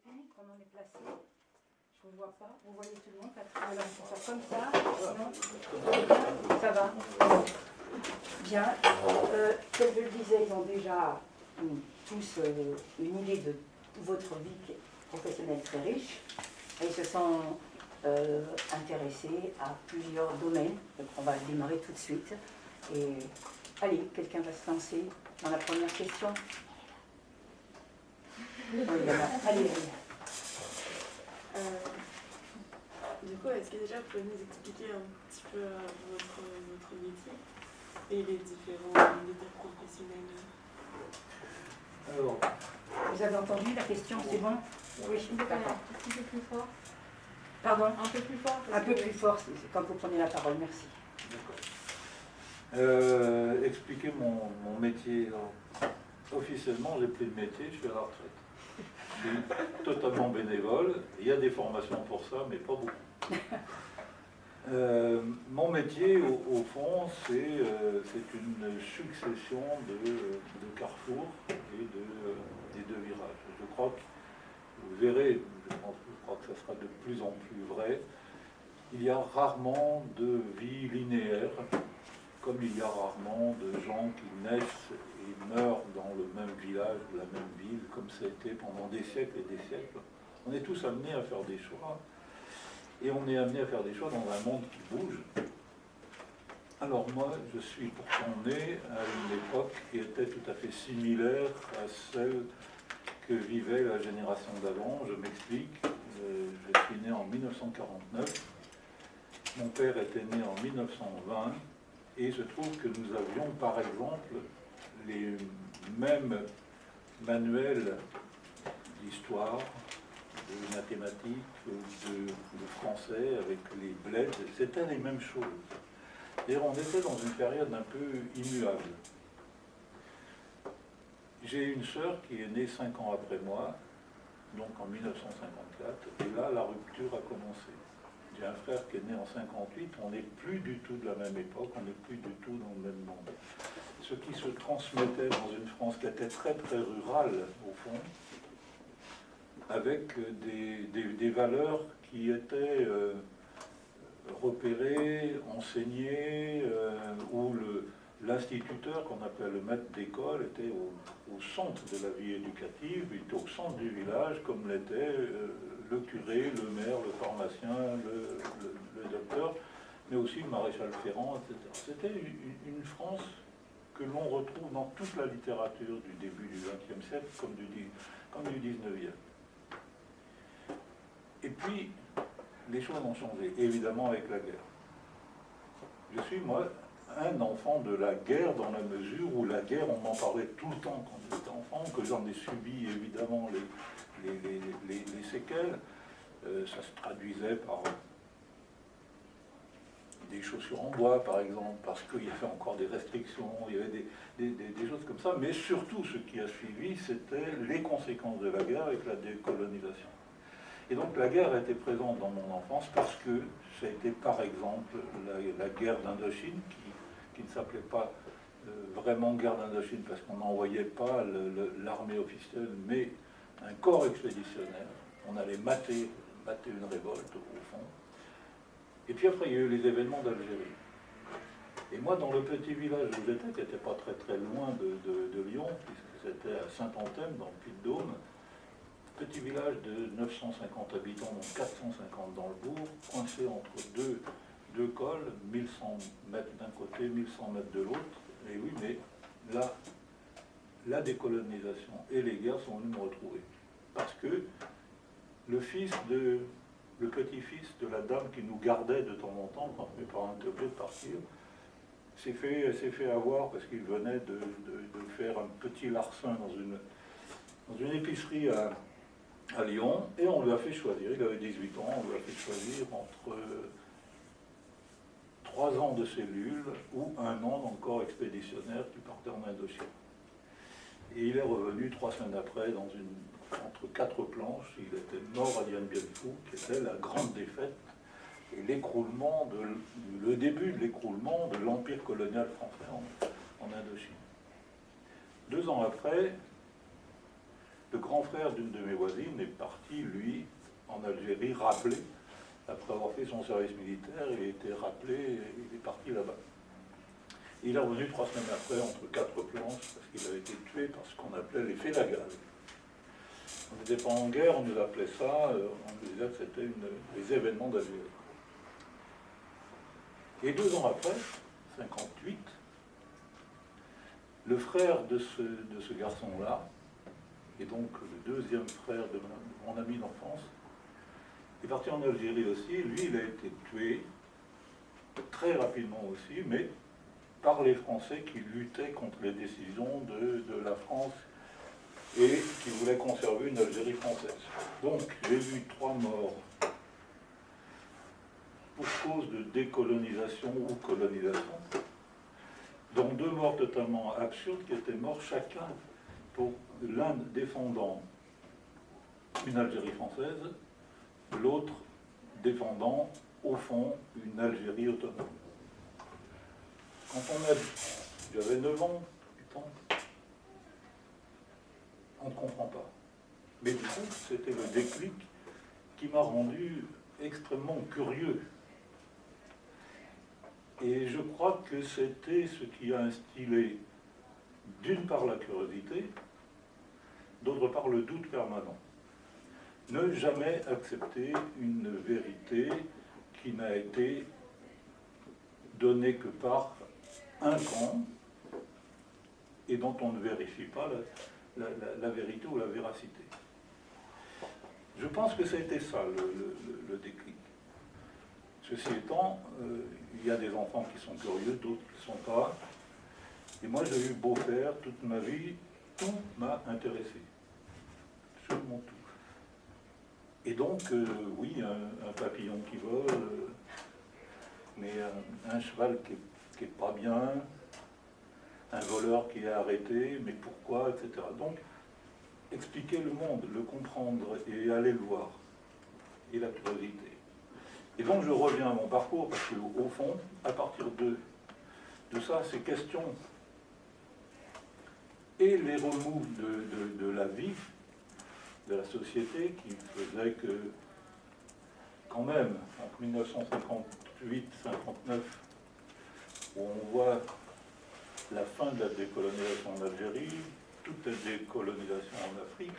technique, comment on est placé. Je ne vois pas. Vous voyez tout le monde. Voilà, on faire comme ça. Sinon, ça va. Bien. Euh, comme je le disais, ils ont déjà hum, tous euh, une idée de votre vie professionnelle très riche. Et ils se sont euh, intéressés à plusieurs domaines. Donc on va démarrer tout de suite. Et allez, quelqu'un va se lancer dans la première question. Allez, allez. Euh, du coup, est-ce que déjà vous pouvez nous expliquer un petit peu euh, votre, votre métier et les différents métiers professionnels? Alors, Vous avez entendu la question, c'est bon? Oui, d'accord. un petit peu plus fort Pardon? Un peu plus fort Un peu que- plus fort c'est- quand vous prenez la parole, merci. d'accord. Euh, expliquer mon, mon métier. Alors, officiellement, j'ai plus de métier, je suis à la retraite. Suis totalement bénévole. Il y a des formations pour ça, mais pas beaucoup. Euh, mon métier, au, au fond, c'est euh, c'est une succession de, de carrefours et de, euh, et de virages. Je crois que vous verrez, je, pense, je crois que ça sera de plus en plus vrai, il y a rarement de vie linéaire, comme il y a rarement de gens qui naissent meurent dans le même village la même ville, comme ça a été pendant des siècles et des siècles. On est tous amenés à faire des choix, et on est amené à faire des choix dans un monde qui bouge. Alors moi, je suis pourtant né à une époque qui était tout à fait similaire à celle que vivait la génération d'avant. Je m'explique, Euh, je suis né en 1949, mon père était né en 1920, et il se trouve que nous avions par exemple les mêmes manuels d'histoire, de mathématiques, de, français avec les bleds, c'était les mêmes choses. D'ailleurs, on était dans une période un peu immuable. J'ai une sœur qui est née cinq ans après moi, donc en 1954, et là, la rupture a commencé. J'ai un frère qui est né en 58, on n'est plus du tout de la même époque, on n'est plus du tout dans le même monde. Ce qui se transmettait dans une France qui était très très rurale, au fond, avec des, valeurs qui étaient euh, repérées, enseignées, euh, où l'instituteur, qu'on appelle le maître d'école, était au, centre de la vie éducative, il était au centre du village, comme l'était euh, le curé, le maire, le pharmacien, le, docteur, mais aussi le maréchal Ferrand, etc. C'était une France que l'on retrouve dans toute la littérature du début du XXe siècle comme du, comme du XIXe. Et puis, les choses ont changé, évidemment avec la guerre. Je suis, moi, un enfant de la guerre dans la mesure où la guerre, on en parlait tout le temps quand j'étais enfant, que j'en ai subi évidemment les séquelles. Euh, ça se traduisait par des chaussures en bois, par exemple, parce qu'il y avait encore des restrictions, il y avait des, choses comme ça, mais surtout ce qui a suivi, c'était les conséquences de la guerre avec la décolonisation. Et donc la guerre été présente dans mon enfance parce que ça a été par exemple la, guerre d'Indochine, qui, qui ne s'appelait pas euh, vraiment guerre d'Indochine parce qu'on n'envoyait pas l'armée officielle, mais un corps expéditionnaire. On allait mater, mater une révolte au fond. Et puis après, il y a eu les événements d'Algérie. Et moi, dans le petit village où j'étais, qui n'était pas très très loin de, Lyon, puisque c'était à Saint-Anthème, dans le Puy-de-Dôme, petit village de 950 habitants, dont 450 dans le bourg, coincé entre deux, deux cols, 1100 mètres d'un côté, 1100 mètres de l'autre. Et oui, mais là, la décolonisation et les guerres sont venues me retrouver. Parce que le fils de, le petit-fils de la dame qui nous gardait de temps en temps, quand mes parents étaient de partir, s'est fait, avoir parce qu'il venait de, faire un petit larcin dans une, épicerie à, Lyon, et on lui a fait choisir, il avait 18 ans, on lui a fait choisir entre trois ans de cellule ou un an dans le corps expéditionnaire qui partait en Indochine. Et il est revenu trois semaines après dans une, entre quatre planches, il était mort à Dien Bien Phu, qui était la grande défaite et l'écroulement, de, le début de l'écroulement de l'empire colonial français en, Indochine. Deux ans après, Le grand frère d'une de mes voisines est parti, lui, en Algérie, rappelé, après avoir fait son service militaire, il a été rappelé, il est parti là-bas. Il est revenu trois semaines après, entre quatre planches, parce qu'il avait été tué par ce qu'on appelait les félagales. On n'était pas en guerre, on nous appelait ça, euh, on nous disait que c'était les événements d'Algérie. Et deux ans après, 58, le frère de ce, garçon-là, et donc le deuxième frère de mon, ami d'enfance, est parti en Algérie aussi. Lui, il a été tué très rapidement aussi, mais par les Français qui luttaient contre les décisions de la France et qui voulaient conserver une Algérie française. Donc, j'ai vu trois morts pour cause de décolonisation ou colonisation, dont deux morts totalement absurdes qui étaient morts chacun pour l'un défendant une Algérie française, l'autre défendant au fond une Algérie autonome. Quand on a j'avais 9 ans, 8 ans, on ne comprend pas. Mais du coup, c'était le déclic qui m'a rendu extrêmement curieux. Et je crois que c'était ce qui a instillé d'une part la curiosité, d'autre part le doute permanent. Ne jamais accepter une vérité qui n'a été donnée que par un camp et dont on ne vérifie pas la, la- vérité ou la véracité. Je pense que ça a été ça le, le- le- déclic. Ceci étant, euh, il y a des enfants qui sont curieux, d'autres qui ne sont pas. Et moi, j'ai eu beau faire toute ma vie, tout m'a intéressé. Absolument tout. Et donc, euh, oui, un, un papillon qui vole, euh, mais un, un cheval qui n'est pas bien, un voleur qui est arrêté, mais pourquoi, etc. Donc, expliquer le monde, le comprendre et aller le voir. Et la curiosité. Et donc, je reviens à mon parcours, parce qu'au fond, à partir de, ça, ces questions et les remous de la vie, de la société, qui faisaient que, quand même, entre 1958-59, où on voit la fin de la décolonisation en Algérie, toute la décolonisation en Afrique,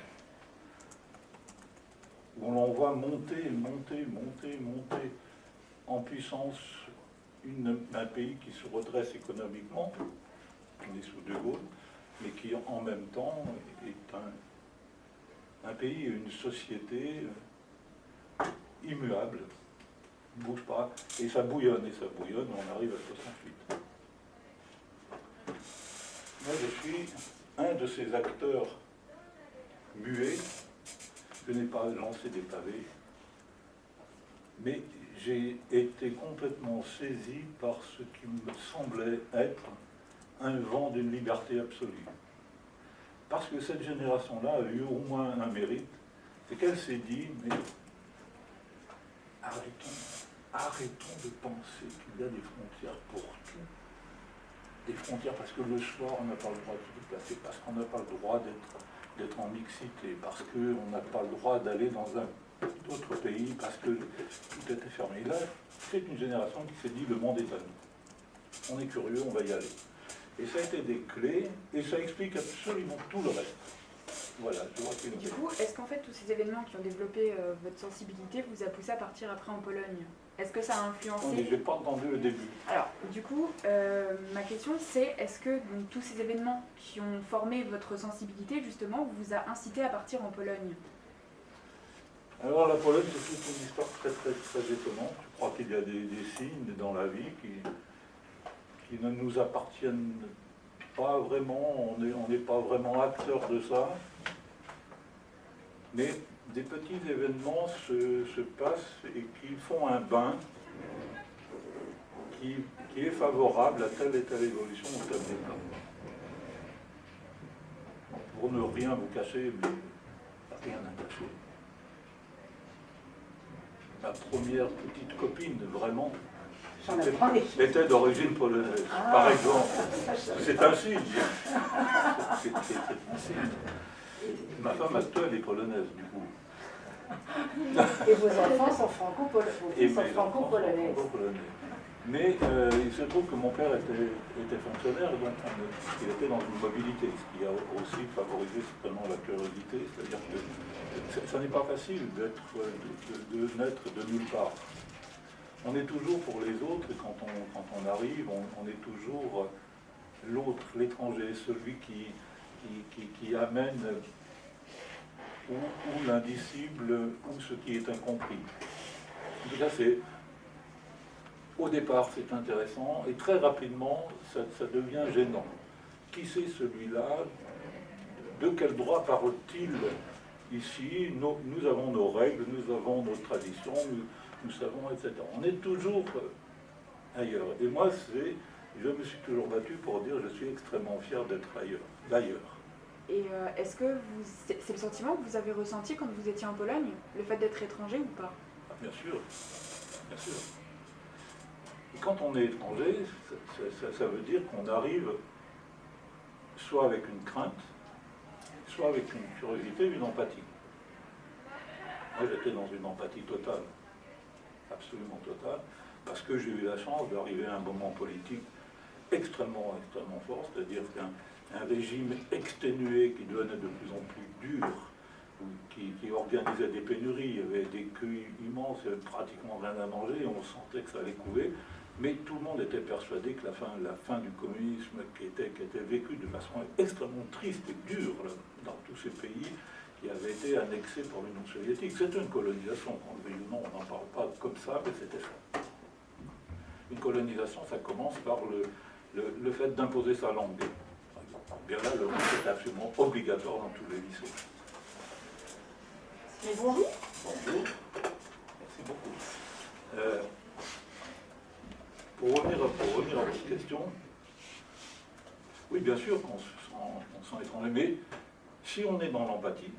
où l'on voit monter, monter, monter, monter en puissance un pays qui se redresse économiquement, on est sous De Gaulle, mais qui en même temps est un, pays et une société euh, immuable, bouge pas, et ça bouillonne, et ça bouillonne, on arrive à 68. Moi, je suis un de ces acteurs muets. Je n'ai pas lancé des pavés, mais j'ai été complètement saisi par ce qui me semblait être un vent d'une liberté absolue. Parce que cette génération-là a eu au moins un mérite, c'est qu'elle s'est dit, mais arrêtons, arrêtons de penser qu'il y a des frontières pour tout des frontières parce que le soir on n'a pas le droit de se déplacer, parce qu'on n'a pas le droit d'être en mixité, parce qu'on n'a pas le droit d'aller dans un autre pays, parce que tout était fermé. Là, c'est une génération qui s'est dit le monde est à nous. On est curieux, on va y aller. Et ça a été des clés, et ça explique absolument tout le reste. Voilà, je vois Du coup, est-ce qu'en fait tous ces événements qui ont développé euh, votre sensibilité vous a poussé à partir après en Pologne? Est-ce que ça a influencé mais j'ai pas entendu le début. Alors, du coup, euh, ma question c'est est-ce que donc, tous ces événements qui ont formé votre sensibilité justement vous a incité à partir en Pologne? Alors la Pologne, c'est toute une histoire très très très étonnante. Je crois qu'il y a des, des signes dans la vie qui, qui ne nous appartiennent pas vraiment, on n'est on n'est pas vraiment acteur de ça. Mais des petits événements se, se passent et qui font un bain qui, qui est favorable à telle et telle évolution ou tel état. Pour ne rien vous cacher, mais rien à ma première petite copine, vraiment, était d'origine polonaise, Ah. par exemple. C'est un signe. Signe. Ma femme actuelle est polonaise, du coup. Et vos enfants sont franco-polonais. Franco-polonaises. franco-polonais. Mais euh, il se trouve que mon père était, était fonctionnaire, donc on- il était dans une mobilité, ce qui a aussi favorisé certainement la curiosité, c'est-à-dire que ça- n'est pas facile d'être, euh, de, de- de naître de nulle part. On est toujours pour les autres, et quand on, quand on arrive, on, on est toujours l'autre, l'étranger, celui qui, qui, qui- qui amène ou, l'indicible, ou ce qui est incompris. C'est au départ, c'est intéressant, et très rapidement, ça, devient gênant. Qui c'est celui-là? De quel droit parle-t-il ici? Nous avons nos règles, nous avons nos traditions, nous, savons, etc. On est toujours euh, ailleurs. Et moi, je me suis toujours battu pour dire je suis extrêmement fier d'être ailleurs. Et euh, est-ce que c'est le sentiment que vous avez ressenti quand vous étiez en Pologne, le fait d'être étranger ou pas? Ah, Bien sûr, bien sûr. Quand on est étranger, ça- ça veut dire qu'on arrive soit avec une crainte, soit avec une curiosité, une empathie. Moi, j'étais dans une empathie totale, absolument totale, parce que j'ai eu la chance d'arriver à un moment politique extrêmement, extrêmement fort, c'est-à-dire qu'un un régime exténué qui devenait de plus en plus dur, qui, organisait des pénuries, il y avait des queues immenses, il n'y avait pratiquement rien à manger, on sentait que ça allait couler, mais tout le monde était persuadé que la fin, du communisme qui était, qui vécue de façon extrêmement triste et dure dans tous ces pays qui avaient été annexés par l'Union soviétique. C'est une colonisation, qu'on le veuille ou non, on n'en parle pas comme ça, mais c'était ça. Une colonisation, ça commence par le fait d'imposer sa langue. Bien là, le est absolument obligatoire dans tous les lycées. Mais bonjour. Bonjour. Merci beaucoup. Euh, pour, revenir, pour revenir à votre question, oui, bien sûr qu'on se sent, sent étranger, mais si on est dans l'empathie,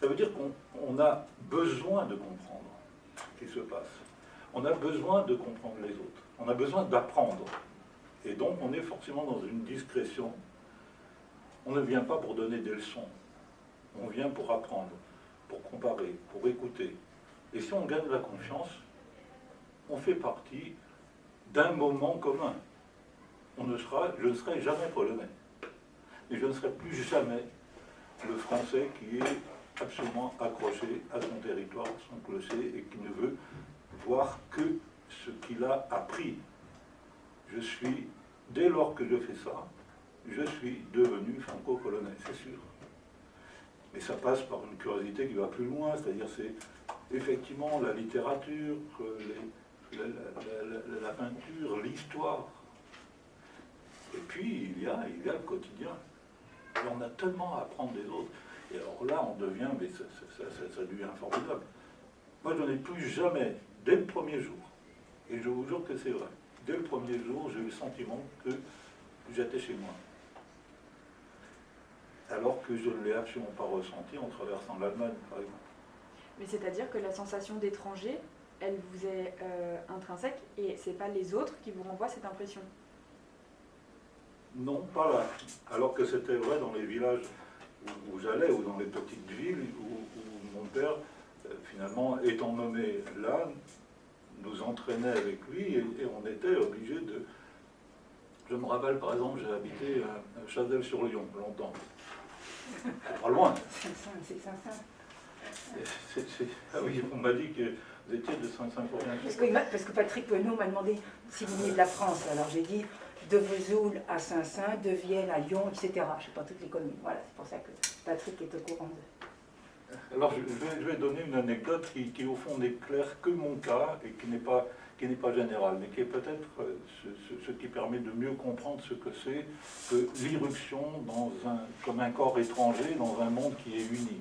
ça veut dire qu'on on a besoin de comprendre ce qui se passe. On a besoin de comprendre les autres. On a besoin d'apprendre. Et donc, on est forcément dans une discrétion. On ne vient pas pour donner des leçons. On vient pour apprendre pour comparer, pour écouter. Et si on gagne la confiance, on fait partie d'un moment commun. On ne sera, je ne serai jamais polonais. Et je ne serai plus jamais le français qui est absolument accroché à son territoire, son clocher, et qui ne veut voir que ce qu'il a appris. Je suis, dès lors que je fais ça, je suis devenu franco-polonais, c'est sûr. Mais ça passe par une curiosité qui va plus loin, c'est-à-dire c'est effectivement la littérature, la, peinture, l'histoire. Et puis il y, a, il y a le quotidien. Et on a tellement à apprendre des autres. Et alors là, on devient, mais ça- ça devient formidable. Moi, je n'en ai plus jamais, dès le premier jour, et je vous jure que c'est vrai, dès le premier jour, j'ai eu le sentiment que j'étais chez moi alors que je ne l'ai absolument pas ressenti en traversant l'Allemagne, par exemple. Mais c'est-à-dire que la sensation d'étranger, elle vous est euh, intrinsèque et c'est pas les autres qui vous renvoient cette impression. Non, pas là. Alors que c'était vrai dans les villages où, où j'allais, ou dans les petites villes, où, où mon père, euh, finalement, étant nommé là, nous entraînait avec lui et, et on était obligé de... Je me rappelle, par exemple, j'ai habité à, Chazelles-sur-Lyon longtemps. C'est Pas loin. C'est Ah oui, on m'a dit que vous étiez de Saint-Symphorien. Parce que, parce que Patrick Penaud m'a demandé si vous veniez de la France. Alors j'ai dit de Vesoul à Saint-Saint, de Vienne à Lyon, etc. Je ne sais pas toutes les communes. Voilà, c'est pour ça que Patrick est au courant de. Alors, je je vais, je vais donner une anecdote qui, qui, au fond, n'éclaire que mon cas et qui n'est pas, qui n'est pas générale, mais qui est peut-être euh, ce, qui permet de mieux comprendre ce que c'est que l'irruption comme un corps étranger dans un monde qui est uni.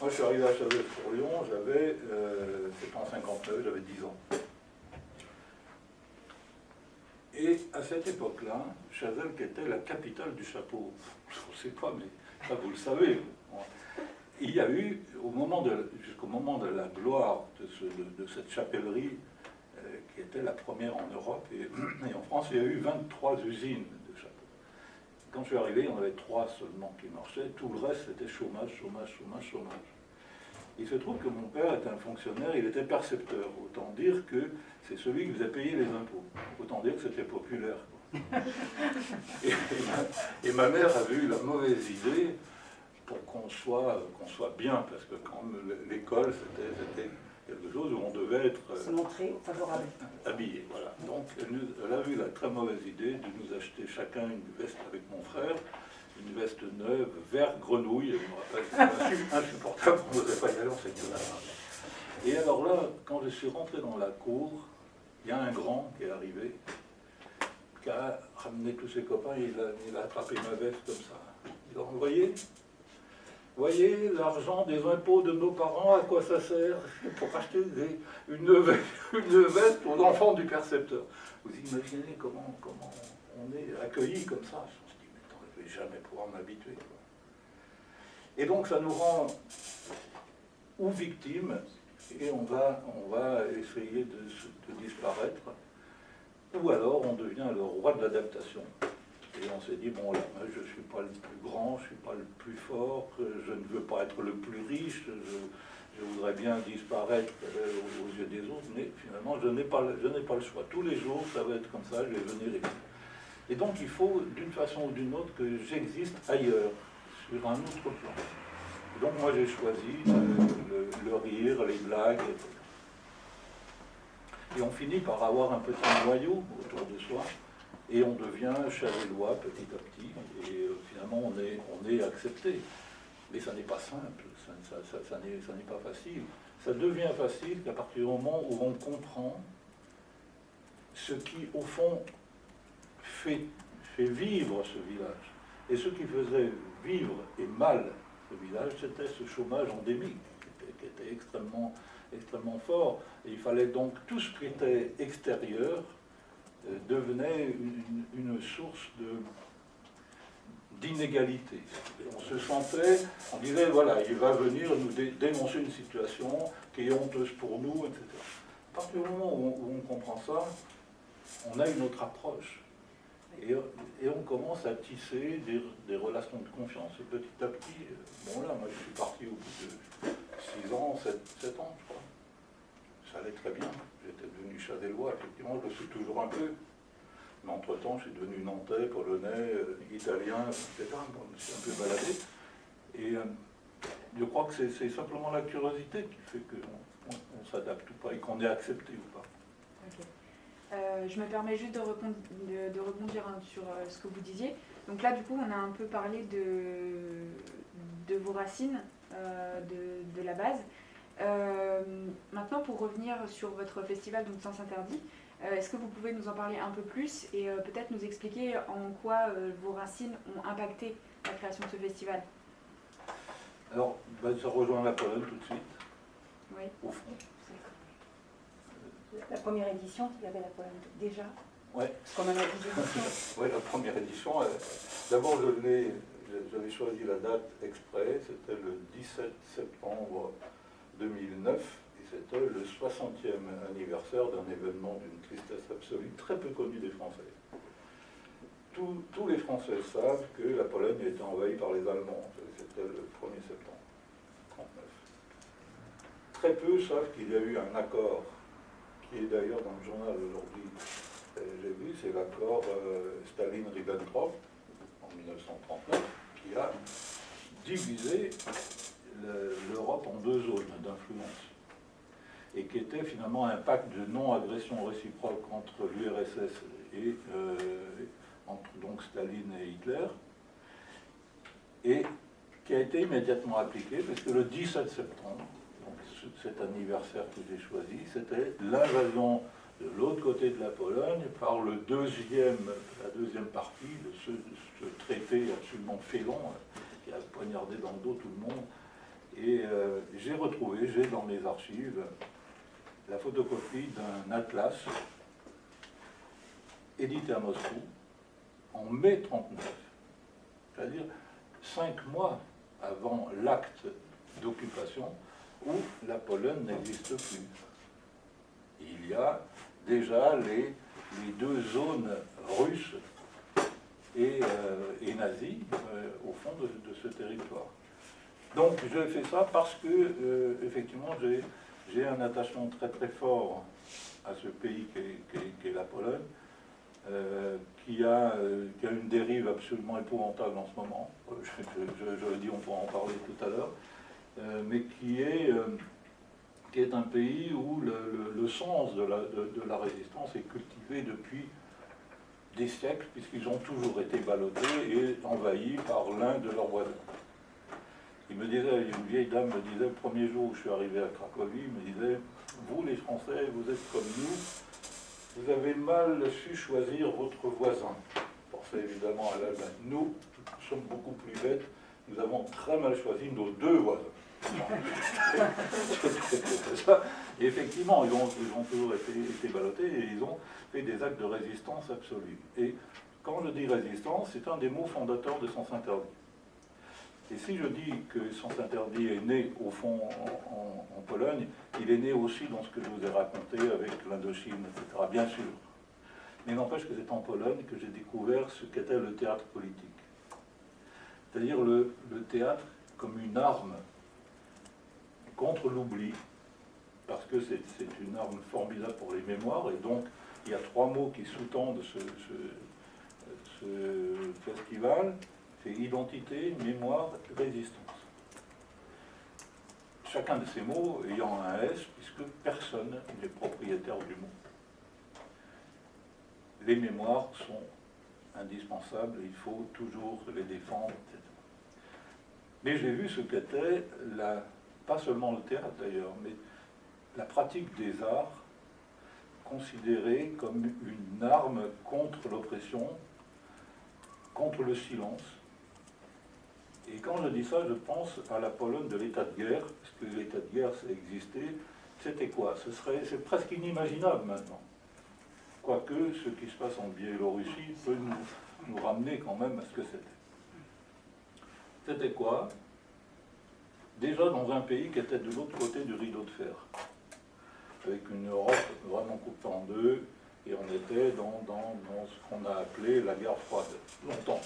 Moi, je suis arrivé à Chazelles-sur-Lyon, j'avais, euh, c'était en 59, j'avais 10 ans. Et à cette époque-là, Chazelles, qui était la capitale du chapeau, je ne sais pas, mais ça vous le savez, il y a eu, jusqu'au moment de la gloire de, ce- de- de cette chapellerie, qui était la première en Europe et, et en France, il y a eu 23 usines de chapeaux. quand je suis arrivé, il y en avait trois seulement qui marchaient. Tout le reste, c'était chômage, chômage, chômage, chômage. Il se trouve que mon père était un fonctionnaire, il était percepteur. Autant dire que c'est celui qui a payé les impôts. Autant dire que c'était populaire. Et, et, ma, mère avait eu la mauvaise idée pour qu'on soit, qu'on soit bien, parce que quand l'école, c'était quelque chose où on devait être euh, favorable. habillé. Voilà. Donc elle, a eu la très mauvaise idée de nous acheter chacun une veste avec mon frère, une veste neuve, vert grenouille, je me rappelle, insupportable, on n'osait pas y aller, on Et alors là, quand je suis rentré dans la cour, il y a un grand qui est arrivé, qui a ramené tous ses copains, il a, il a attrapé ma veste comme ça. Il a vous voyez l'argent des impôts de nos parents, à quoi ça sert Pour acheter une, veste aux enfants du percepteur? Vous imaginez comment, comment on est accueilli comme ça? Me suis dit, mais je ne vais jamais pouvoir m'habituer. Et donc ça nous rend ou victimes, et on va, on va essayer de disparaître, ou alors on devient le roi de l'adaptation. Et on s'est dit, bon là, je ne suis pas le plus grand, je ne suis pas le plus fort, je ne veux pas être le plus riche, je, voudrais bien disparaître euh, aux, yeux des autres, mais finalement, je n'ai pas, pas le choix. Tous les jours, ça va être comme ça, je vais venir. Et donc, il faut, d'une façon ou d'une autre, que j'existe ailleurs, sur un autre plan. donc, moi, j'ai choisi le, le, rire, les blagues, et on finit par avoir un petit noyau autour de soi, et on devient chavélois petit à petit, et euh, finalement on est, accepté. Mais ça n'est pas simple, ça, n'est pas facile. Ça devient facile qu'à partir du moment où on comprend ce qui, au fond, fait, vivre ce village. Et ce qui faisait vivre et mal ce village, c'était ce chômage endémique, qui était, extrêmement, extrêmement fort. Et il fallait donc tout ce qui était extérieur devenait une, source d'inégalité. On se sentait, on disait, voilà, il va venir nous dénoncer une situation qui est honteuse pour nous, etc. À partir du moment où on, comprend ça, on a une autre approche. Et, on commence à tisser des, relations de confiance. Et petit à petit, euh, bon là, moi je suis parti au bout de 6 ans, 7, 7 ans, je crois. Ça allait très bien j'étais devenu chazélois, effectivement, je le suis toujours un peu. Mais entre-temps, je suis devenu nantais, polonais, euh, italien, etc. Je me suis un peu baladé. Et euh, je crois que c'est simplement la curiosité qui fait qu'on on, s'adapte ou pas et qu'on est accepté ou pas. Euh, je me permets juste de, de, rebondir hein, sur ce que vous disiez. Donc là, du coup, on a un peu parlé de, de vos racines, de, de, la base. Euh, maintenant, pour revenir sur votre festival, donc Sens Interdit, euh, est-ce que vous pouvez nous en parler un peu plus et euh, peut-être nous expliquer en quoi vos racines ont impacté la création de ce festival? Alors, bah, ça rejoint la Pologne tout de suite, oui. au fond. La première édition, il y avait la Pologne déjà Oui. Comme on a dit Oui, la première édition. D'abord, j'avais choisi la date exprès, c'était le 17 septembre 2009, et c'était le 60e anniversaire d'un événement d'une tristesse absolue, très peu connu des Français. Tous, les Français savent que la Pologne a été envahie par les Allemands, c'était le 1er septembre 1939. Très peu savent qu'il y a eu un accord, qui est d'ailleurs dans le journal aujourd'hui, j'ai vu, c'est l'accord euh, Staline-Ribbentrop en 1939, qui a divisé l'Europe en deux zones d'influence et qui était finalement un pacte de non-agression réciproque entre l'URSS et euh, entre donc Staline et Hitler, et qui a été immédiatement appliqué, parce que le 17 septembre, donc cet anniversaire que j'ai choisi, c'était l'invasion de l'autre côté de la Pologne par le deuxième, la deuxième partie de ce, ce traité absolument félon qui a poignardé dans le dos tout le monde et euh, j'ai retrouvé, j'ai dans mes archives, la photocopie d'un atlas édité à Moscou en mai 39, c'est-à-dire cinq mois avant l'acte d'occupation où la Pologne n'existe plus. Il y a déjà les, les deux zones russes et, euh, et nazis euh, au fond de, ce territoire. Donc je fais ça parce que, euh, effectivement, j'ai un attachement très très fort à ce pays qu'est la Pologne, euh, qui, a, euh, qui, a, une dérive absolument épouvantable en ce moment, je, je, je le dis, on pourra en parler tout à l'heure, mais qui est, qui est un pays où le sens de la, de, de la, résistance est cultivé depuis des siècles, puisqu'ils ont toujours été ballottés et envahis par l'un de leurs voisins. Il me disait, une vieille dame me disait, le premier jour où je suis arrivé à Cracovie, il me disait, vous les Français, vous êtes comme nous, vous avez mal su choisir votre voisin. Pensez évidemment à l'Allemagne. Nous, nous sommes beaucoup plus bêtes, nous avons très mal choisi nos deux voisins. et effectivement, ils ont, toujours été, été, ballottés et ils ont fait des actes de résistance absolue. Et quand je dis résistance, c'est un des mots fondateurs de Sens Interdit. Et si je dis que Sens Interdit est né, au fond, en, Pologne, il est né aussi dans ce que je vous ai raconté avec l'Indochine, etc., bien sûr. Mais n'empêche que c'est en Pologne que j'ai découvert ce qu'était le théâtre politique. C'est-à-dire le, théâtre comme une arme contre l'oubli, parce que c'est une arme formidable pour les mémoires, et donc il y a trois mots qui sous-tendent ce festival, c'est identité, mémoire, résistance. Chacun de ces mots ayant un S, puisque personne n'est propriétaire du mot. Les mémoires sont indispensables, il faut toujours les défendre, etc. Mais j'ai vu ce qu'était, pas seulement le théâtre d'ailleurs, mais la pratique des arts considérée comme une arme contre l'oppression, contre le silence, et quand je dis ça, je pense à la Pologne de l'état de guerre, parce que l'état de guerre, ça existait. C'était quoi? Ce serait, c'est presque inimaginable maintenant. Quoique ce qui se passe en Biélorussie peut nous, ramener quand même à ce que c'était. C'était quoi? Déjà dans un pays qui était de l'autre côté du rideau de fer, avec une Europe vraiment coupée en deux, et on était dans, dans, dans ce qu'on a appelé la guerre froide, longtemps.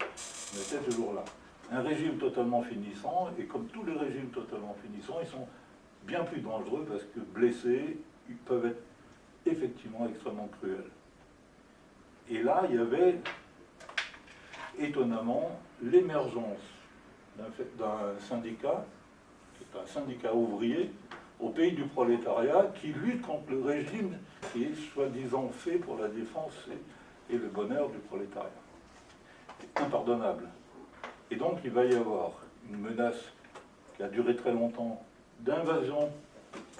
On était toujours là un régime totalement finissant, et comme tous les régimes totalement finissants, ils sont bien plus dangereux parce que blessés, ils peuvent être effectivement extrêmement cruels. Et là, il y avait étonnamment l'émergence d'un syndicat, qui est un syndicat ouvrier, au pays du prolétariat, qui lutte contre le régime qui est soi-disant fait pour la défense et, et le bonheur du prolétariat. Impardonnable. Et donc il va y avoir une menace qui a duré très longtemps d'invasion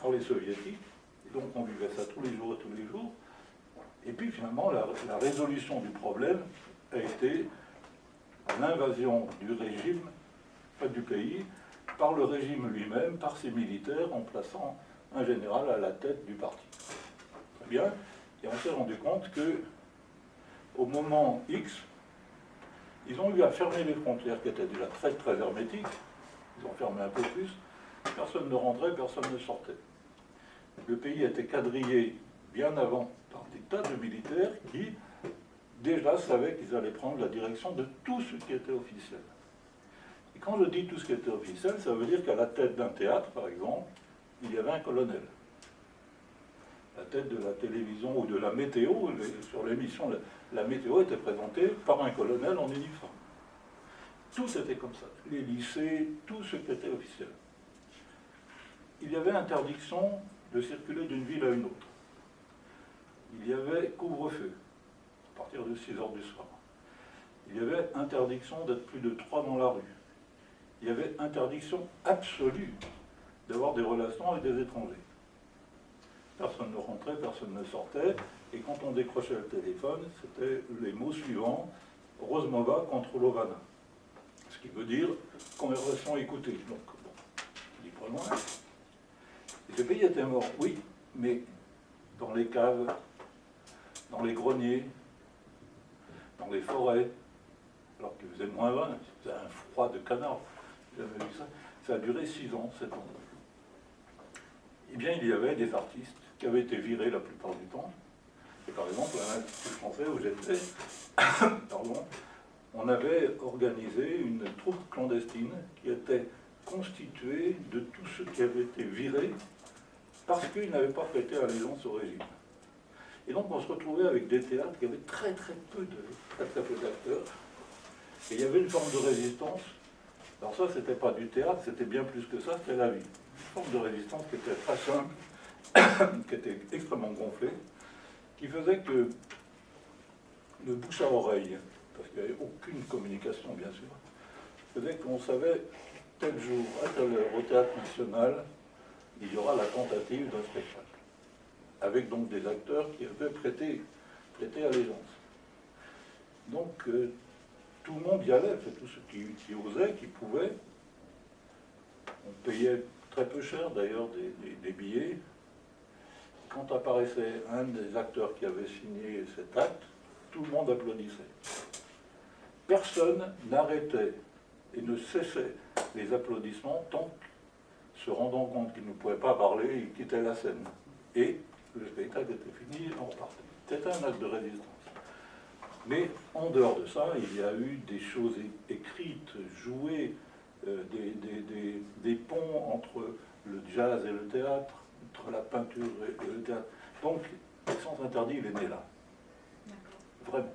par les soviétiques, et donc on vivait ça tous les jours et tous les jours. Et puis finalement, la, la résolution du problème a été l'invasion du régime, pas du pays, par le régime lui-même, par ses militaires, en plaçant un général à la tête du parti. Très bien. Et on s'est rendu compte que, au moment X, ils ont eu à fermer les frontières qui étaient déjà très très hermétiques. Ils ont fermé un peu plus. Personne ne rentrait, personne ne sortait. Le pays était quadrillé bien avant par des tas de militaires qui déjà savaient qu'ils allaient prendre la direction de tout ce qui était officiel. Et quand je dis tout ce qui était officiel, ça veut dire qu'à la tête d'un théâtre, par exemple, il y avait un colonel. La tête de la télévision ou de la météo, sur l'émission la météo était présentée par un colonel en uniforme. Tout était comme ça, les lycées, tout ce qui était officiel. Il y avait interdiction de circuler d'une ville à une autre. Il y avait couvre-feu à partir de 6 heures du soir. Il y avait interdiction d'être plus de trois dans la rue. Il y avait interdiction absolue d'avoir des relations avec des étrangers. Personne ne rentrait, personne ne sortait. Et quand on décrochait le téléphone, c'était les mots suivants Rosmova contre Lovana. Ce qui veut dire conversation écoutée. Donc, bon, dis pas. Et pays était mort, oui, mais dans les caves, dans les greniers, dans les forêts, alors qu'il faisait moins 20, c'était un froid de canard. Ça. Ça a duré 6 ans, 7 ans. Eh bien, il y avait des artistes qui avaient été virés la plupart du temps, Et par exemple, à l'Institut français où j'étais, pardon, on avait organisé une troupe clandestine qui était constituée de tous ceux qui avaient été virés parce qu'ils n'avaient pas prêté allégeance au régime. Et donc on se retrouvait avec des théâtres qui avaient très très peu de très, très peu d'acteurs. Et il y avait une forme de résistance. Alors ça, c'était pas du théâtre, c'était bien plus que ça, c'était la vie. Une forme de résistance qui était très simple, qui était extrêmement gonflée, qui faisait que le bouche à oreille, parce qu'il n'y avait aucune communication bien sûr, faisait qu'on savait tel jour, à telle heure, au théâtre national, il y aura la tentative d'un spectacle. Avec donc des acteurs qui avaient prêté, prêté allégeance. Donc euh, tout le monde y allait, tous ceux qui, osaient, qui pouvaient. On payait très peu cher d'ailleurs des billets. Quand apparaissait un des acteurs qui avait signé cet acte, tout le monde applaudissait. Personne n'arrêtait et ne cessait les applaudissements tant que, se rendant compte qu'il ne pouvait pas parler, il quittait la scène. Et le spectacle était fini, on repartait. C'était un acte de résistance. Mais en dehors de ça, il y a eu des choses écrites, jouées, euh, des, ponts entre le jazz et le théâtre, entre la peinture et, le théâtre. Donc, le sens interdit, il est né là. Vraiment.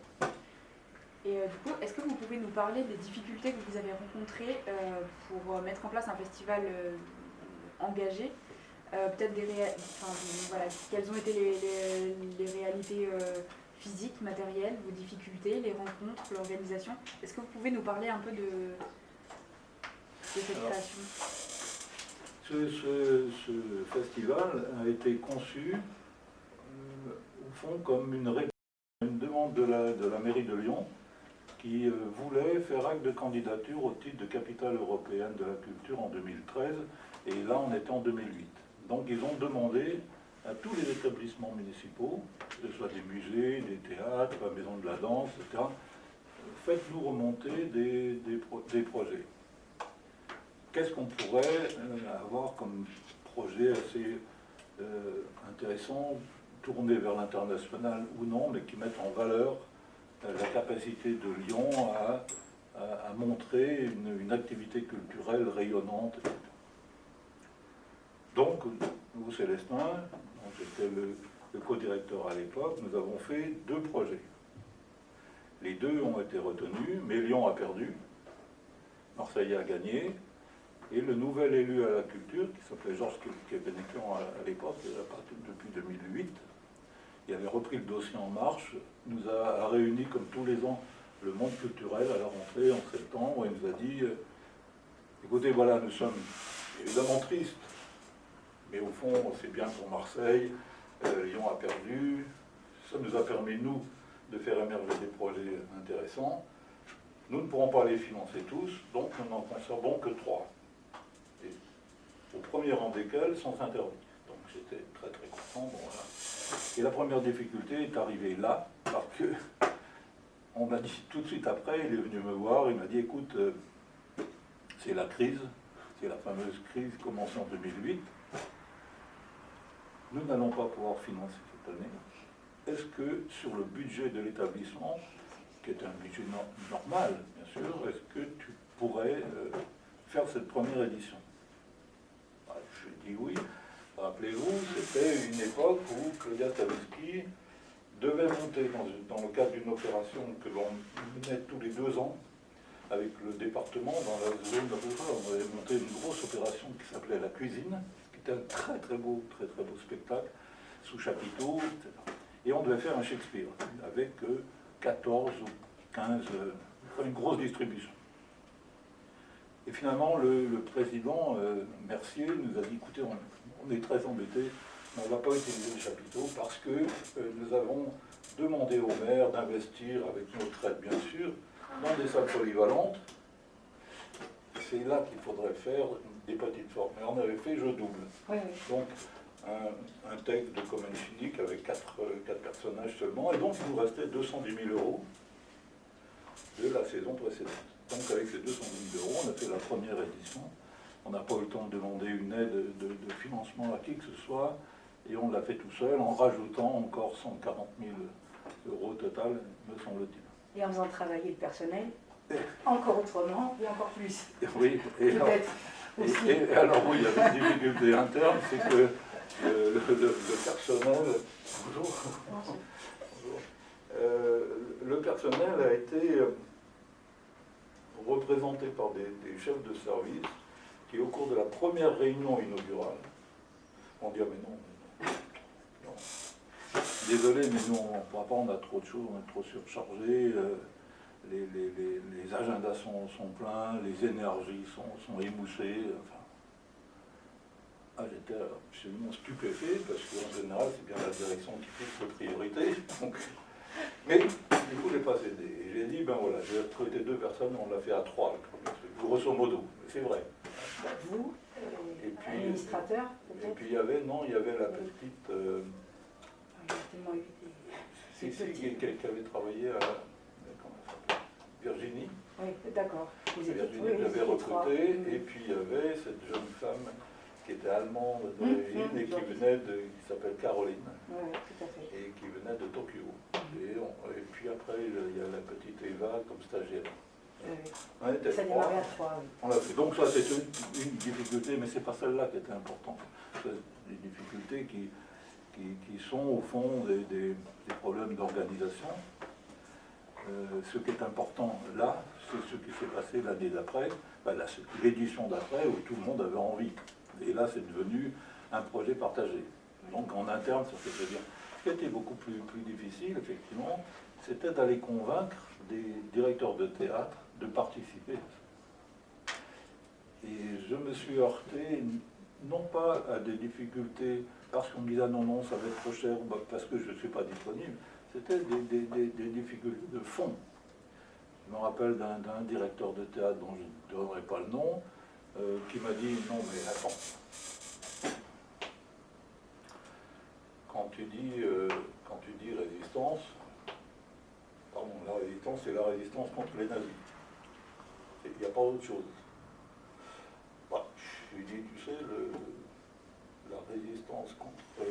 Et euh, du coup, est-ce que vous pouvez nous parler des difficultés que vous avez rencontrées euh, pour mettre en place un festival euh, engagé Peut-être des réa... enfin, voilà, quelles ont été les, les, les réalités physiques, matérielles, vos difficultés, les rencontres, l'organisation? Est-ce que vous pouvez nous parler un peu de, de cette Alors, création? Ce, festival a été conçu, au fond, comme une une demande de la, mairie de Lyon qui euh, voulait faire acte de candidature au titre de capitale européenne de la culture en 2013, et là on était en 2008. Donc ils ont demandé à tous les établissements municipaux, que ce soit des musées, des théâtres, la maison de la danse, etc., faites-nous remonter des projets. Qu'est-ce qu'on pourrait euh, avoir comme projet assez euh, intéressant, tourné vers l'international ou non, mais qui mettent en valeur la capacité de Lyon à, montrer une, activité culturelle rayonnante. Donc, nous, Célestin, j'étais le co-directeur à l'époque, nous avons fait deux projets. Les deux ont été retenus, mais Lyon a perdu, Marseille a gagné, et le nouvel élu à la culture, qui s'appelait Georges Kebenekian à l'époque, depuis 2008, il avait repris le dossier en marche, nous a, réunis comme tous les ans le monde culturel. À la rentrée en septembre et nous a dit euh, écoutez voilà nous sommes évidemment tristes mais au fond c'est bien pour Marseille euh, Lyon a perdu ça nous a permis nous de faire émerger des projets intéressants. Nous ne pourrons pas les financer tous donc nous n'en conservons que trois au premier rang desquels sont interdits donc j'étais très très content. Et la première difficulté est arrivée là, parce que on m'a dit tout de suite après, il est venu me voir, il m'a dit écoute, euh, c'est la crise, c'est la fameuse crise commencée en 2008. Nous n'allons pas pouvoir financer cette année. Est-ce que sur le budget de l'établissement, qui est un budget no normal, bien sûr, est-ce que tu pourrais euh, faire cette première édition? Oui. Rappelez-vous, c'était une époque où Claudia Stavisky devait monter dans, le cadre d'une opération que l'on menait tous les deux ans avec le département dans la zone rurale. On avait monté une grosse opération qui s'appelait La Cuisine, qui était un très très beau, très très beau spectacle, sous chapiteau, etc. Et on devait faire un Shakespeare avec 14 ou 15, euh, une grosse distribution. Et finalement, le, le président euh, Mercier nous a dit, écoutez, on, on est très embêtés, mais on ne va pas utiliser le chapiteau parce que euh, nous avons demandé au maire d'investir, avec notre aide bien sûr, dans des salles polyvalentes. C'est là qu'il faudrait faire des petites formes. Mais on avait fait jeu double. Oui, oui. Donc, un, un texte de commune chimique avec quatre, euh, quatre, personnages seulement. Et donc, il nous restait 210 000 euros de la saison précédente. Donc, avec ces 210 000 euros, on a fait la première édition. On n'a pas eu le temps de demander une aide de, de, financement à qui que ce soit. Et on l'a fait tout seul en rajoutant encore 140 000 euros total, me semble-t-il. Et en faisant travailler le personnel, encore autrement et encore plus. Oui, et alors, et- alors oui, il y avait une difficulté interne, c'est que euh, le, le- le personnel... Bonjour. Bonjour. Euh, le personnel a été euh, représenté par des, chefs de service qui, au cours de la première réunion inaugurale, ont dit Ah, mais non, mais non. Désolé, mais nous, on ne pourra pas, on a trop de choses, on est trop surchargés, euh, les, agendas sont, pleins, les énergies sont, sont émoussées. Enfin, ah, j'étais absolument stupéfait parce qu'en général, c'est bien la direction qui fixe les priorités. Donc, mais du coup, j'ai pas cédé. Et j'ai dit, ben voilà, j'ai recruté deux personnes, on l'a fait à trois, grosso modo. C'est vrai. Vous, Et et puis- administrateur, Et puis il y avait, non, il y avait la petite, euh, Il y a tellement eu des- si, qui, avait travaillé à, s'appelle Virginie. Oui, d'accord. Virginie j'avais trois. recrutée. Mm. Et puis il y avait cette jeune femme qui était allemande Mm, d'origine mm, et qui venait de, qui s'appelle Caroline. Oui, oui, tout à fait. et qui venait de Tokyo. Et, on- et puis après, il y a la petite Eva comme stagiaire. Oui, Ça trois. à trois, oui. On l'a fait. Donc ça, c'est une, une difficulté, mais c'est pas celle-là qui était importante. C'est des difficultés qui, qui, qui sont au fond des, des- des problèmes d'organisation. Euh, ce qui est important là, c'est ce qui s'est passé l'année d'après, ben, l'édition d'après, où tout le monde avait envie. Et là, c'est devenu un projet partagé. Donc en interne, ça fait bien. Ce qui a été beaucoup plus, plus difficile, effectivement, c'était d'aller convaincre des directeurs de théâtre de participer. Et je me suis heurté, non pas à des difficultés parce qu'on me disait ah non, non, ça va être trop cher, ou bah, parce que je ne suis pas disponible, c'était des, des- des- des difficultés de fond. Je me rappelle d'un d'un directeur de théâtre dont je ne donnerai pas le nom, euh, qui m'a dit non mais attends, quand tu dis, euh, quand tu dis résistance, pardon, la résistance, c'est la résistance contre les nazis. Il n'y a pas autre chose. Bah, je lui dis, tu sais, le- la résistance contre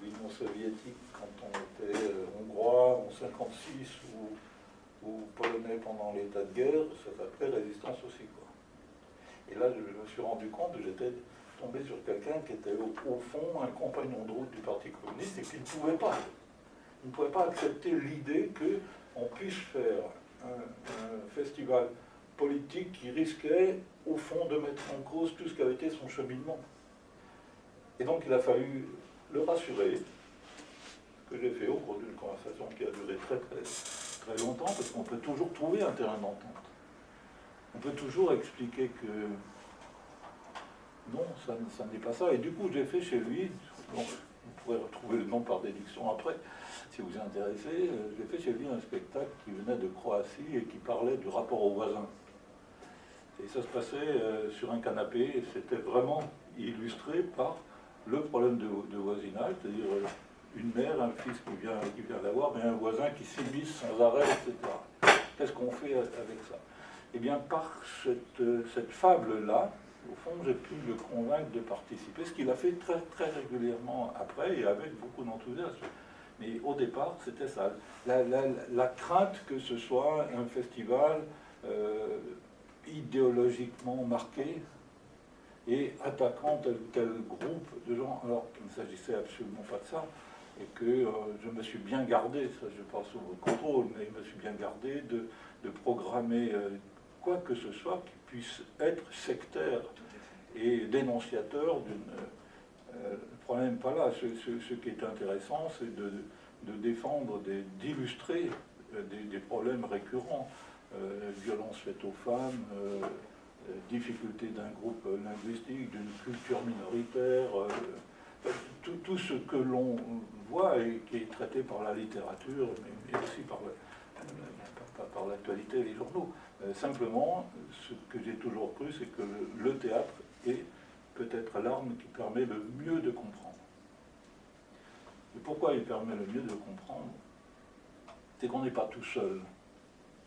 l'Union soviétique quand on était euh, hongrois en 56 ou, ou polonais pendant l'état de guerre, ça s'appelait résistance aussi. Quoi. Et là, je me suis rendu compte que j'étais tombé sur quelqu'un qui était au, fond un compagnon de route du Parti communiste et qui ne pouvait pas. Il ne pouvait pas accepter l'idée qu'on puisse faire un, festival politique qui risquait, au fond, de mettre en cause tout ce qui avait été son cheminement. Et donc, il a fallu le rassurer, ce que j'ai fait au cours d'une conversation qui a duré très, très, très longtemps, parce qu'on peut toujours trouver un terrain d'entente. On peut toujours expliquer que non, ça, n'est pas ça. Et du coup, j'ai fait chez lui, vous pourrez retrouver le nom par déduction après, si vous êtes intéressé, euh, j'ai fait chez lui un spectacle qui venait de Croatie et qui parlait du rapport aux voisins. Et ça se passait euh, sur un canapé, c'était vraiment illustré par le problème de, voisinage, c'est-à-dire euh, une mère, un fils qui vient, qui vient d'avoir, mais un voisin qui s'immisce sans arrêt, etc. Qu'est-ce qu'on fait avec ça? Eh bien, par cette, euh, cette fable-là, au fond, j'ai pu le convaincre de participer, ce qu'il a fait très, très régulièrement après et avec beaucoup d'enthousiasme. Mais au départ, c'était ça. La, crainte que ce soit un festival euh, idéologiquement marqué et attaquant tel ou tel groupe de gens, alors qu'il ne s'agissait absolument pas de ça, et que euh, je me suis bien gardé, ça je pense sous votre contrôle, mais je me suis bien gardé de, programmer quoi que ce soit qui puisse être sectaire et dénonciateur d'une... euh, le problème pas là. Ce, ce- qui est intéressant, c'est de, de défendre, d'illustrer euh, des, des problèmes récurrents. Euh, violence faite aux femmes, euh, difficulté d'un groupe linguistique, d'une culture minoritaire, tout, tout ce que l'on voit et qui est traité par la littérature, mais, aussi par, la- l'actualité et les journaux. Euh, simplement, ce que j'ai toujours cru, c'est que le, le théâtre est peut-être l'arme qui permet le mieux de comprendre. Et pourquoi il permet le mieux de comprendre? C'est qu'on n'est pas tout seul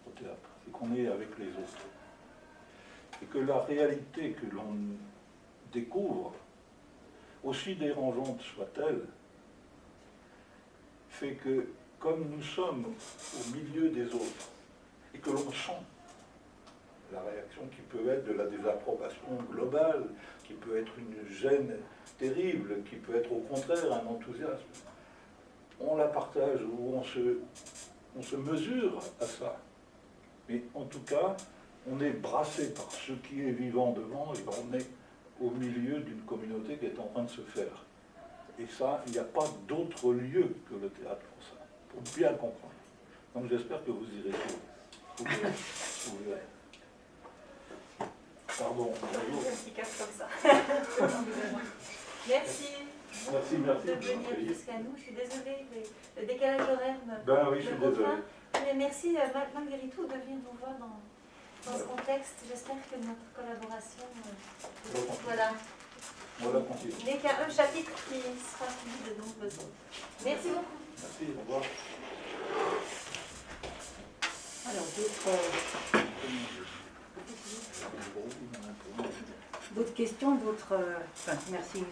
au théâtre, c'est qu'on est avec les autres. Et que la réalité que l'on découvre, aussi dérangeante soit-elle, fait que comme nous sommes au milieu des autres et que l'on sent la réaction qui peut être de la désapprobation globale, qui peut être une gêne terrible, qui peut être au contraire un enthousiasme, on la partage ou on se, on se mesure à ça. Mais en tout cas, on est brassé par ce qui est vivant devant et on est au milieu d'une communauté qui est en train de se faire. Et ça, il n'y a pas d'autre lieu que le théâtre pour ça, pour bien comprendre. Donc j'espère que vous irez vous. Vous. Pardon. qui casse comme ça. merci Merci, merci. de venir jusqu'à nous. Je suis désolée, le, le décalage horaire me, Ben oui, je suis me désolé. contraint. Mais merci euh, mal- malgré tout de venir nous voir dans, dans ce contexte. J'espère que notre collaboration, euh, voilà, Voilà, continue. n'est qu'un un chapitre qui sera suivi de nombreux autres. Merci beaucoup. Merci, au revoir. Alors, d'autres d'autres questions, d'autres... euh, merci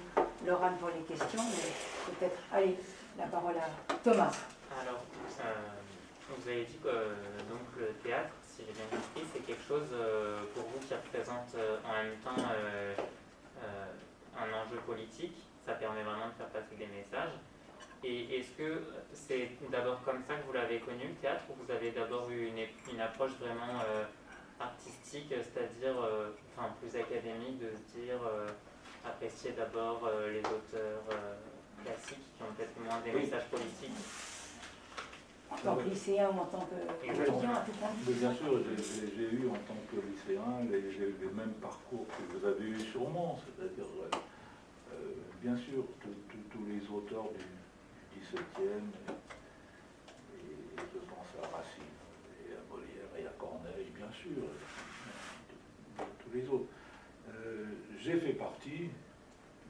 Laurent pour les questions, mais peut-être... Allez, la parole à Thomas. Alors, vous avez dit que euh, donc, le théâtre, si j'ai bien compris, c'est quelque chose euh, pour vous qui représente en même temps un enjeu politique. Ça permet vraiment de faire passer des messages. Et est-ce que c'est d'abord comme ça que vous l'avez connu, le théâtre, ou vous avez d'abord eu une, approche vraiment artistique, c'est-à-dire euh, enfin, plus académique, de se dire euh, apprécier d'abord euh, les auteurs euh, classiques qui ont peut-être moins des Oui. messages politiques En tant que lycéen ou en tant que étudiant, à tout point. Mais bien sûr, j'ai- eu en tant que lycéen les, les- les mêmes parcours que vous avez eu sûrement, c'est-à-dire, euh, bien sûr, tous- les auteurs du, du 17e, et, je pense à Racine, et à Molière, et à Corneille, bien sûr, tous- tous les autres. Euh, j'ai fait partie,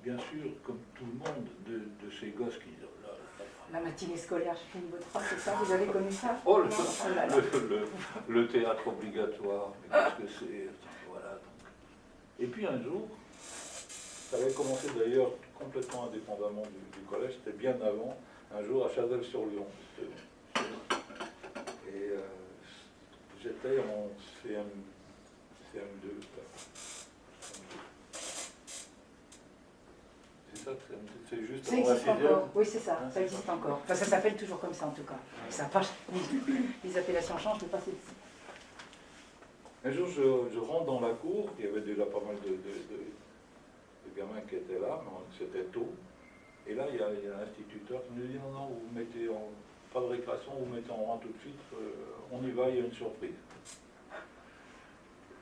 bien sûr, comme tout le monde, de, de ces gosses qui... là, là, La matinée scolaire, je finis votre phrase, c'est ça Vous avez connu ça? Oh, le, Oh là là. le- le- le théâtre obligatoire, mais qu'est-ce que c'est? Voilà. donc. Et puis un jour, ça avait commencé d'ailleurs complètement indépendamment du, du collège, c'était bien avant, un jour à Chazelles-sur-Lyon. J'étais en CM, CM2. là. C'est ça, CM2, c'est juste Ça existe encore, oui c'est ça, Ah, ça existe encore. Enfin ça s'appelle toujours comme ça en tout cas. Ça pas- les, appellations changent, mais pas celle-ci. Un jour, je, je rentre dans la cour, il y avait déjà pas mal de, de- de- de gamins qui étaient là, mais c'était tôt. Et là, il y a, il y a l'instituteur qui nous dit non, non, vous mettez en, de vous mettez en rang tout de suite, euh, on y va, il y a une surprise.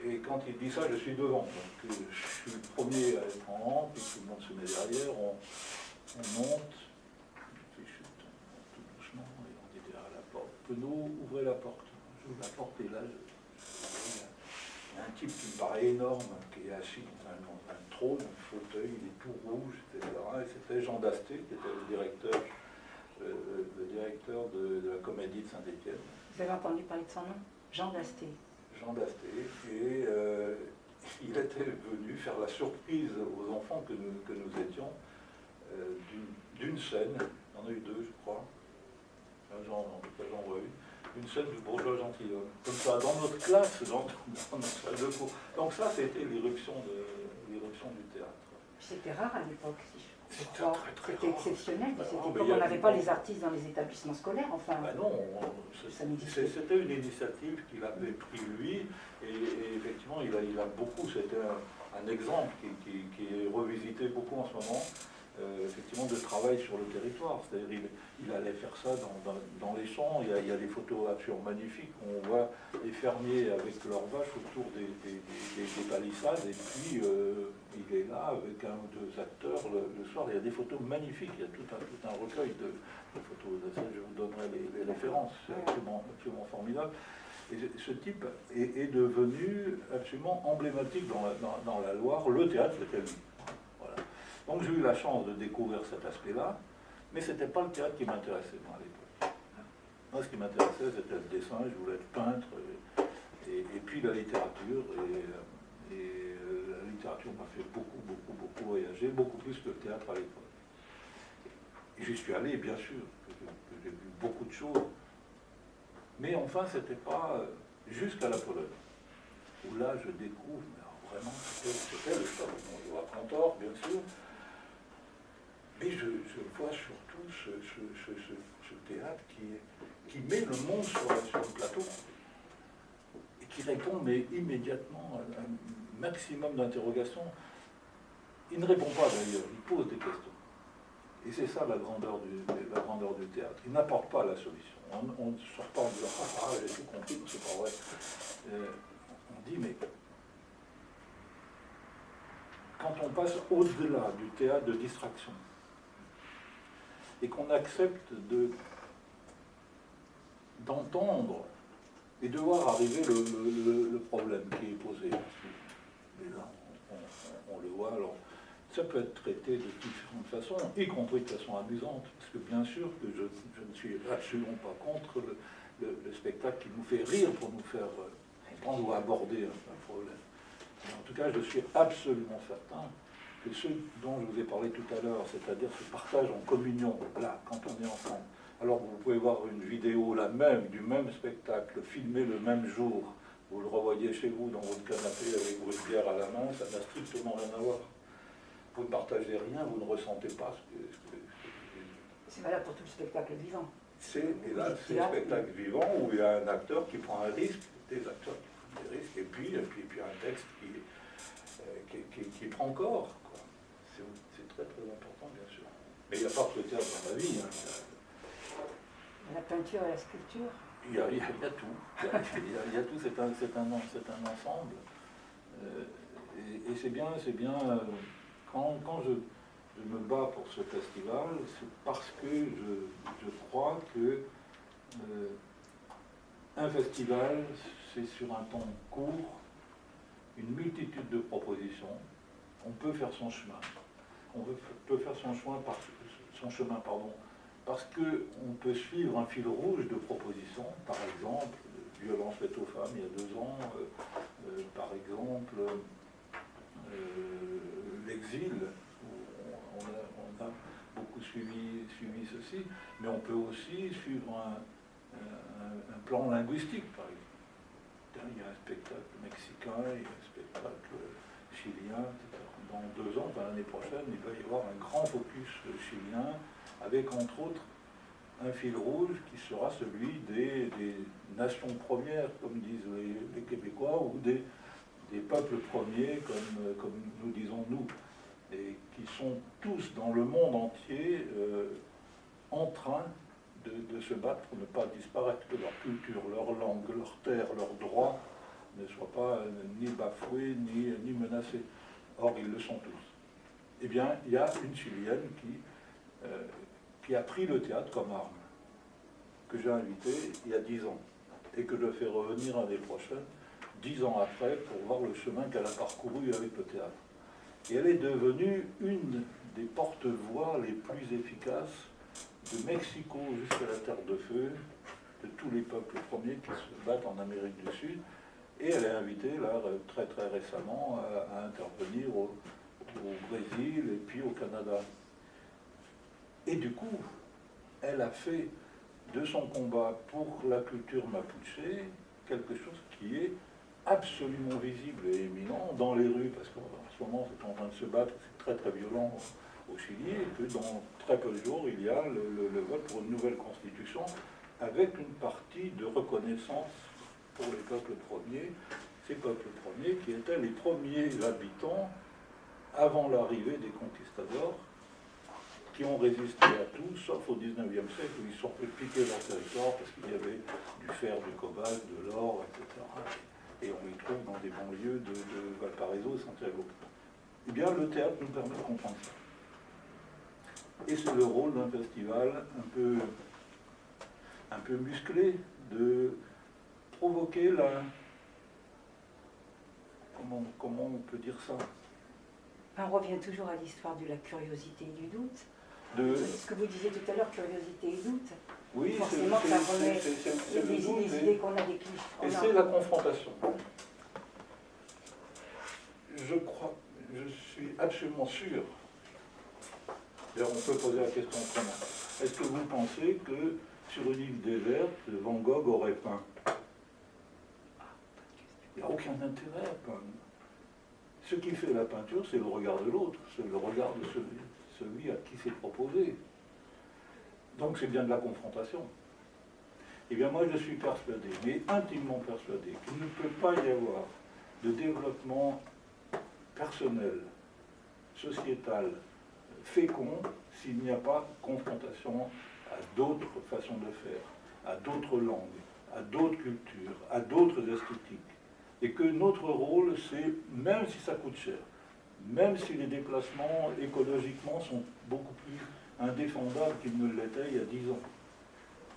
Et quand il dit ça, je suis devant. Donc euh, je suis le premier à être en rang, puis tout le monde se met derrière, on, on monte, on fait chute, tout doucement, et on dit derrière la porte, Penaud, ouvrez la porte. J'ouvre la porte et là, je- il y a un type qui me paraît énorme, qui est assis dans un, dans un trône, un fauteuil, il est tout rouge, etc. Et c'était Jean Dasté, qui était le directeur, euh, le directeur de, de la comédie de Saint-Étienne. Vous avez entendu parler de son nom? Jean Dasté. Jean Dasté, et euh, il était venu faire la surprise aux enfants que nous, que nous étions euh, d'une- scène, il y en a eu deux je crois, j'en- en tout cas j'en vois une, une scène du bourgeois gentilhomme, comme ça, dans notre classe, dans, dans notre salle de cours. Donc ça c'était l'irruption du théâtre. C'était rare à l'époque, si je C'était très, exceptionnel. Bah, non, comme on n'avait pas les artistes dans les établissements scolaires, enfin. Ah non, c'était une initiative qu'il avait pris lui, et, et effectivement, il a, il a beaucoup, c'était un, un exemple qui, qui- qui est revisité beaucoup en ce moment, euh, effectivement, de travail sur le territoire. C'est-à-dire, il, il allait faire ça dans, dans- dans les champs, il y, a, il y a des photos absolument magnifiques, où on voit les fermiers avec leurs vaches autour des, des- des- des palissades, et puis euh, il est là avec un ou deux acteurs le, le soir, il y a des photos magnifiques, il y a tout un, tout un recueil de, de photos, de ça, je vous donnerai les, les références, c'est absolument, absolument formidable. Et ce- type est, est devenu absolument emblématique dans la, dans- dans la Loire, le théâtre c'était lui. Donc j'ai eu la chance de découvrir cet aspect-là, mais ce n'était pas le théâtre qui m'intéressait moi à l'époque. Moi ce qui m'intéressait c'était le dessin, je voulais être peintre, et, puis la littérature, et, euh, euh, la littérature m'a fait beaucoup, beaucoup, beaucoup voyager. beaucoup plus que le théâtre à l'époque. J'y suis allé, bien sûr, j'ai vu beaucoup de choses. Mais enfin, c'était pas euh, jusqu'à la Pologne, où là, je découvre, mais vraiment, c'était le choc. Bon, je vois Cantor, bien sûr, mais je, vois surtout ce, théâtre qui, met le monde sur, le plateau et qui répond mais immédiatement à un maximum d'interrogations. Il ne répond pas d'ailleurs, il pose des questions. Et c'est ça la grandeur du, la grandeur du théâtre. Il n'apporte pas la solution. On ne sort pas en disant Ah, ah j'ai tout compris, c'est pas vrai. Euh, on dit Mais quand on passe au-delà du théâtre de distraction, et qu'on accepte de d'entendre et de voir arriver le, problème qui est posé. Mais là, on, le voit, alors ça peut être traité de différentes façons, y compris de façon amusante, parce que bien sûr que je, ne suis absolument pas contre le, spectacle qui nous fait rire pour nous faire comprendre ou aborder un, problème. Mais en tout cas, je suis absolument certain que ce dont je vous ai parlé tout à l'heure, c'est-à-dire ce partage en communion, là, quand on est ensemble. Alors vous pouvez voir une vidéo, la même, du même spectacle, filmé le même jour, vous le revoyez chez vous dans votre canapé avec votre bière à la main, ça n'a strictement rien à voir. Vous ne partagez rien, vous ne ressentez pas ce que... c'est valable pour tout le spectacle vivant. C'est, là, c'est un spectacle vivant où il y a un acteur qui prend un risque, des acteurs qui prennent des risques, et puis, et puis, puis un texte qui, euh, qui, qui prend corps très très important, bien sûr. Mais il n'y a pas que le théâtre dans la vie. Hein. La peinture et la sculpture? Il y a, il y a, tout. Il y a, tout, c'est un, un, un, ensemble. Euh, et, c'est bien, c'est bien euh, quand, quand je, je, me bats pour ce festival, c'est parce que je, je crois que euh, un festival, c'est sur un temps court, une multitude de propositions, on peut faire son chemin on peut faire son, chemin, par, son chemin pardon, parce qu'on peut suivre un fil rouge de propositions, par exemple, violence faite aux femmes il y a deux ans, euh, euh, par exemple, euh, l'exil, on, a, beaucoup suivi, suivi ceci, mais on peut aussi suivre un, un plan linguistique, par exemple. Il y a un spectacle mexicain, il y a un spectacle chilien, etc dans deux ans, l'année prochaine, il va y avoir un grand focus chilien avec entre autres un fil rouge qui sera celui des, nations premières, comme disent les, Québécois, ou des, peuples premiers, comme, nous disons nous, et qui sont tous dans le monde entier euh, en train de, se battre pour ne pas disparaître, que leur culture, leur langue, leur terre, leurs droits ne soient pas ni bafoués ni menacés. Or, ils le sont tous. Eh bien, il y a une Chilienne qui, euh, qui a pris le théâtre comme arme, que j'ai invitée il y a dix ans, et que je fais revenir l'année prochaine, dix ans après, pour voir le chemin qu'elle a parcouru avec le théâtre. Et elle est devenue une des porte-voix les plus efficaces de Mexico jusqu'à la Terre de Feu, de tous les peuples premiers qui se battent en Amérique du Sud, et elle est invitée, là, très très récemment, à, intervenir au, Brésil et puis au Canada. Et du coup, elle a fait de son combat pour la culture mapuche quelque chose qui est absolument visible et éminent dans les rues, parce qu'en ce moment c'est en train de se battre, c'est très très violent au Chili, et que dans très peu de jours, il y a le vote pour une nouvelle constitution avec une partie de reconnaissance pour les peuples premiers, ces peuples premiers qui étaient les premiers habitants avant l'arrivée des conquistadors, qui ont résisté à tout, sauf au 19e siècle où ils sont fait piquer leur territoire parce qu'il y avait du fer, du cobalt, de l'or, etc. Et on les trouve dans des banlieues de, Valparaiso et Santiago. Eh bien, le théâtre nous permet de comprendre ça. Et c'est le rôle d'un festival un peu, un peu musclé de provoquer la... Comment, comment on peut dire ça? On revient toujours à l'histoire de la curiosité et du doute. De... Ce que vous disiez tout à l'heure, curiosité et doute. Oui, forcément ça remet les, idées qu'on a des Et c'est la confrontation. Je crois, je suis absolument sûr D'ailleurs, on peut poser la question autrement. Est-ce que vous pensez que sur une île déserte, Van Gogh aurait peint? Il n'y a aucun intérêt à peindre. Ce qui fait la peinture, c'est le regard de l'autre, c'est le regard de celui, celui à qui c'est proposé. Donc c'est bien de la confrontation. Eh bien moi je suis persuadé, mais intimement persuadé, qu'il ne peut pas y avoir de développement personnel, sociétal, fécond, s'il n'y a pas confrontation à d'autres façons de faire, à d'autres langues, à d'autres cultures, à d'autres esthétiques. Et que notre rôle, c'est, même si ça coûte cher, même si les déplacements écologiquement sont beaucoup plus indéfendables qu'ils ne l'étaient il y a dix ans,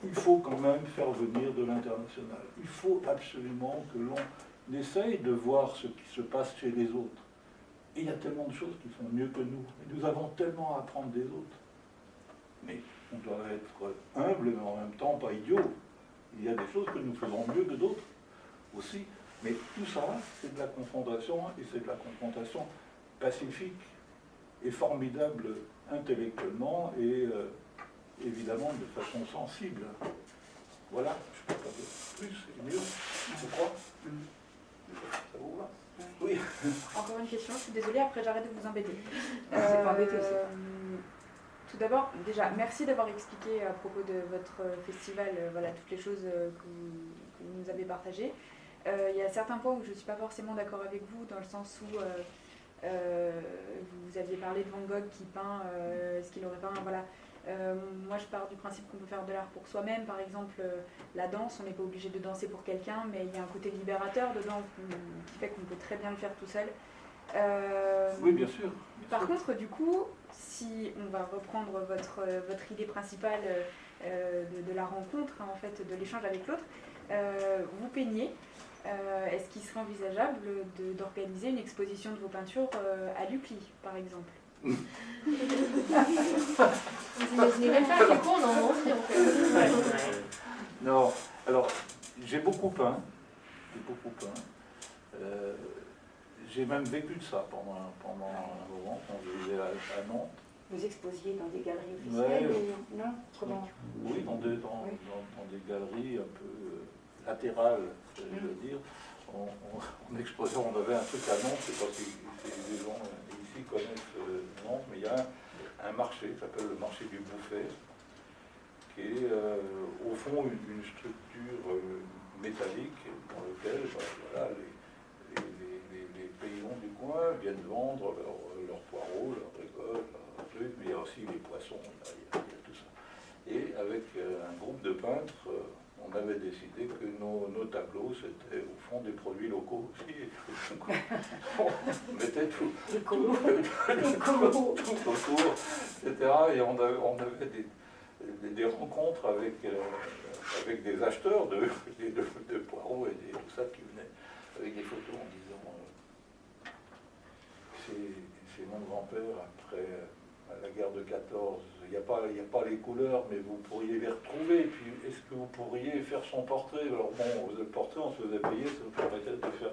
il faut quand même faire venir de l'international. Il faut absolument que l'on essaye de voir ce qui se passe chez les autres. Il y a tellement de choses qui font mieux que nous. Et nous avons tellement à apprendre des autres. Mais on doit être humble, mais en même temps pas idiot. Il y a des choses que nous faisons mieux que d'autres aussi. Mais tout ça, c'est de la confrontation, et c'est de la confrontation pacifique et formidable intellectuellement et euh, évidemment de façon sensible. Voilà, je ne peux pas dire plus, c'est mieux, je crois. Ça vous va? Oui. Encore une question, je suis désolée, après j'arrête de vous embêter. C'est pas embêté. Euh, Tout d'abord, déjà, merci d'avoir expliqué à propos de votre festival euh, voilà, toutes les choses que vous, que vous nous avez partagées. Euh, Il y a certains points où je ne suis pas forcément d'accord avec vous, dans le sens où euh, euh, vous aviez parlé de Van Gogh qui peint, est-ce qu'il aurait peint, voilà. Euh, moi, je pars du principe qu'on peut faire de l'art pour soi-même. Par exemple, euh, la danse, on n'est pas obligé de danser pour quelqu'un, mais il y a un côté libérateur dedans qui- fait qu'on peut très bien le faire tout seul. Euh, Oui, bien sûr. bien par sûr. contre, du coup, si on va reprendre votre, votre idée principale de, de la rencontre, hein, en fait, de l'échange avec l'autre, vous peignez. Euh, Est-ce qu'il serait envisageable de- d'organiser une exposition de vos peintures euh, à l'UPLI, par exemple? Vous imaginez même pas à quel point on en a envie en fait. Ouais, ouais. Non, alors j'ai beaucoup peint, j'ai beaucoup peint. Euh, j'ai même vécu de ça pendant, un- pendant un moment quand je vivais à, à Nantes. Vous exposiez dans des galeries officielles Ouais. ou non? Comment? Oui, dans des, dans, Oui. dans- dans des galeries un peu latérales, je Mm. veux dire. On, on, on exposait, on avait un truc à Nantes, je ne sais pas si, si les gens ici connaissent euh, Nantes, mais il y a un, un marché qui s'appelle le marché du Bouffet, qui est euh, au fond une, une structure euh, métallique dans laquelle bah, voilà, les, les, les- les- les paysans du coin viennent vendre leurs leurs poireaux, leurs récoltes, leurs trucs, mais il y a aussi les poissons, il y a, il y tout ça. Et avec un groupe de peintres, on avait décidé que nos, nos tableaux, c'était au fond des produits locaux aussi. On mettait tout, tout, tout autour, etc. Et on avait, on avait des, des, des rencontres avec, euh, avec des acheteurs de, de, de- de poireaux et des- tout ça qui venaient avec des photos en disant euh, c'est c'est mon grand-père après euh, à la guerre de 14. Il n'y a, pas- il y a pas les couleurs, mais vous pourriez les retrouver. Et puis, est-ce que vous pourriez faire son portrait? Alors bon, le portrait, on se faisait payer, ça nous permettait de faire,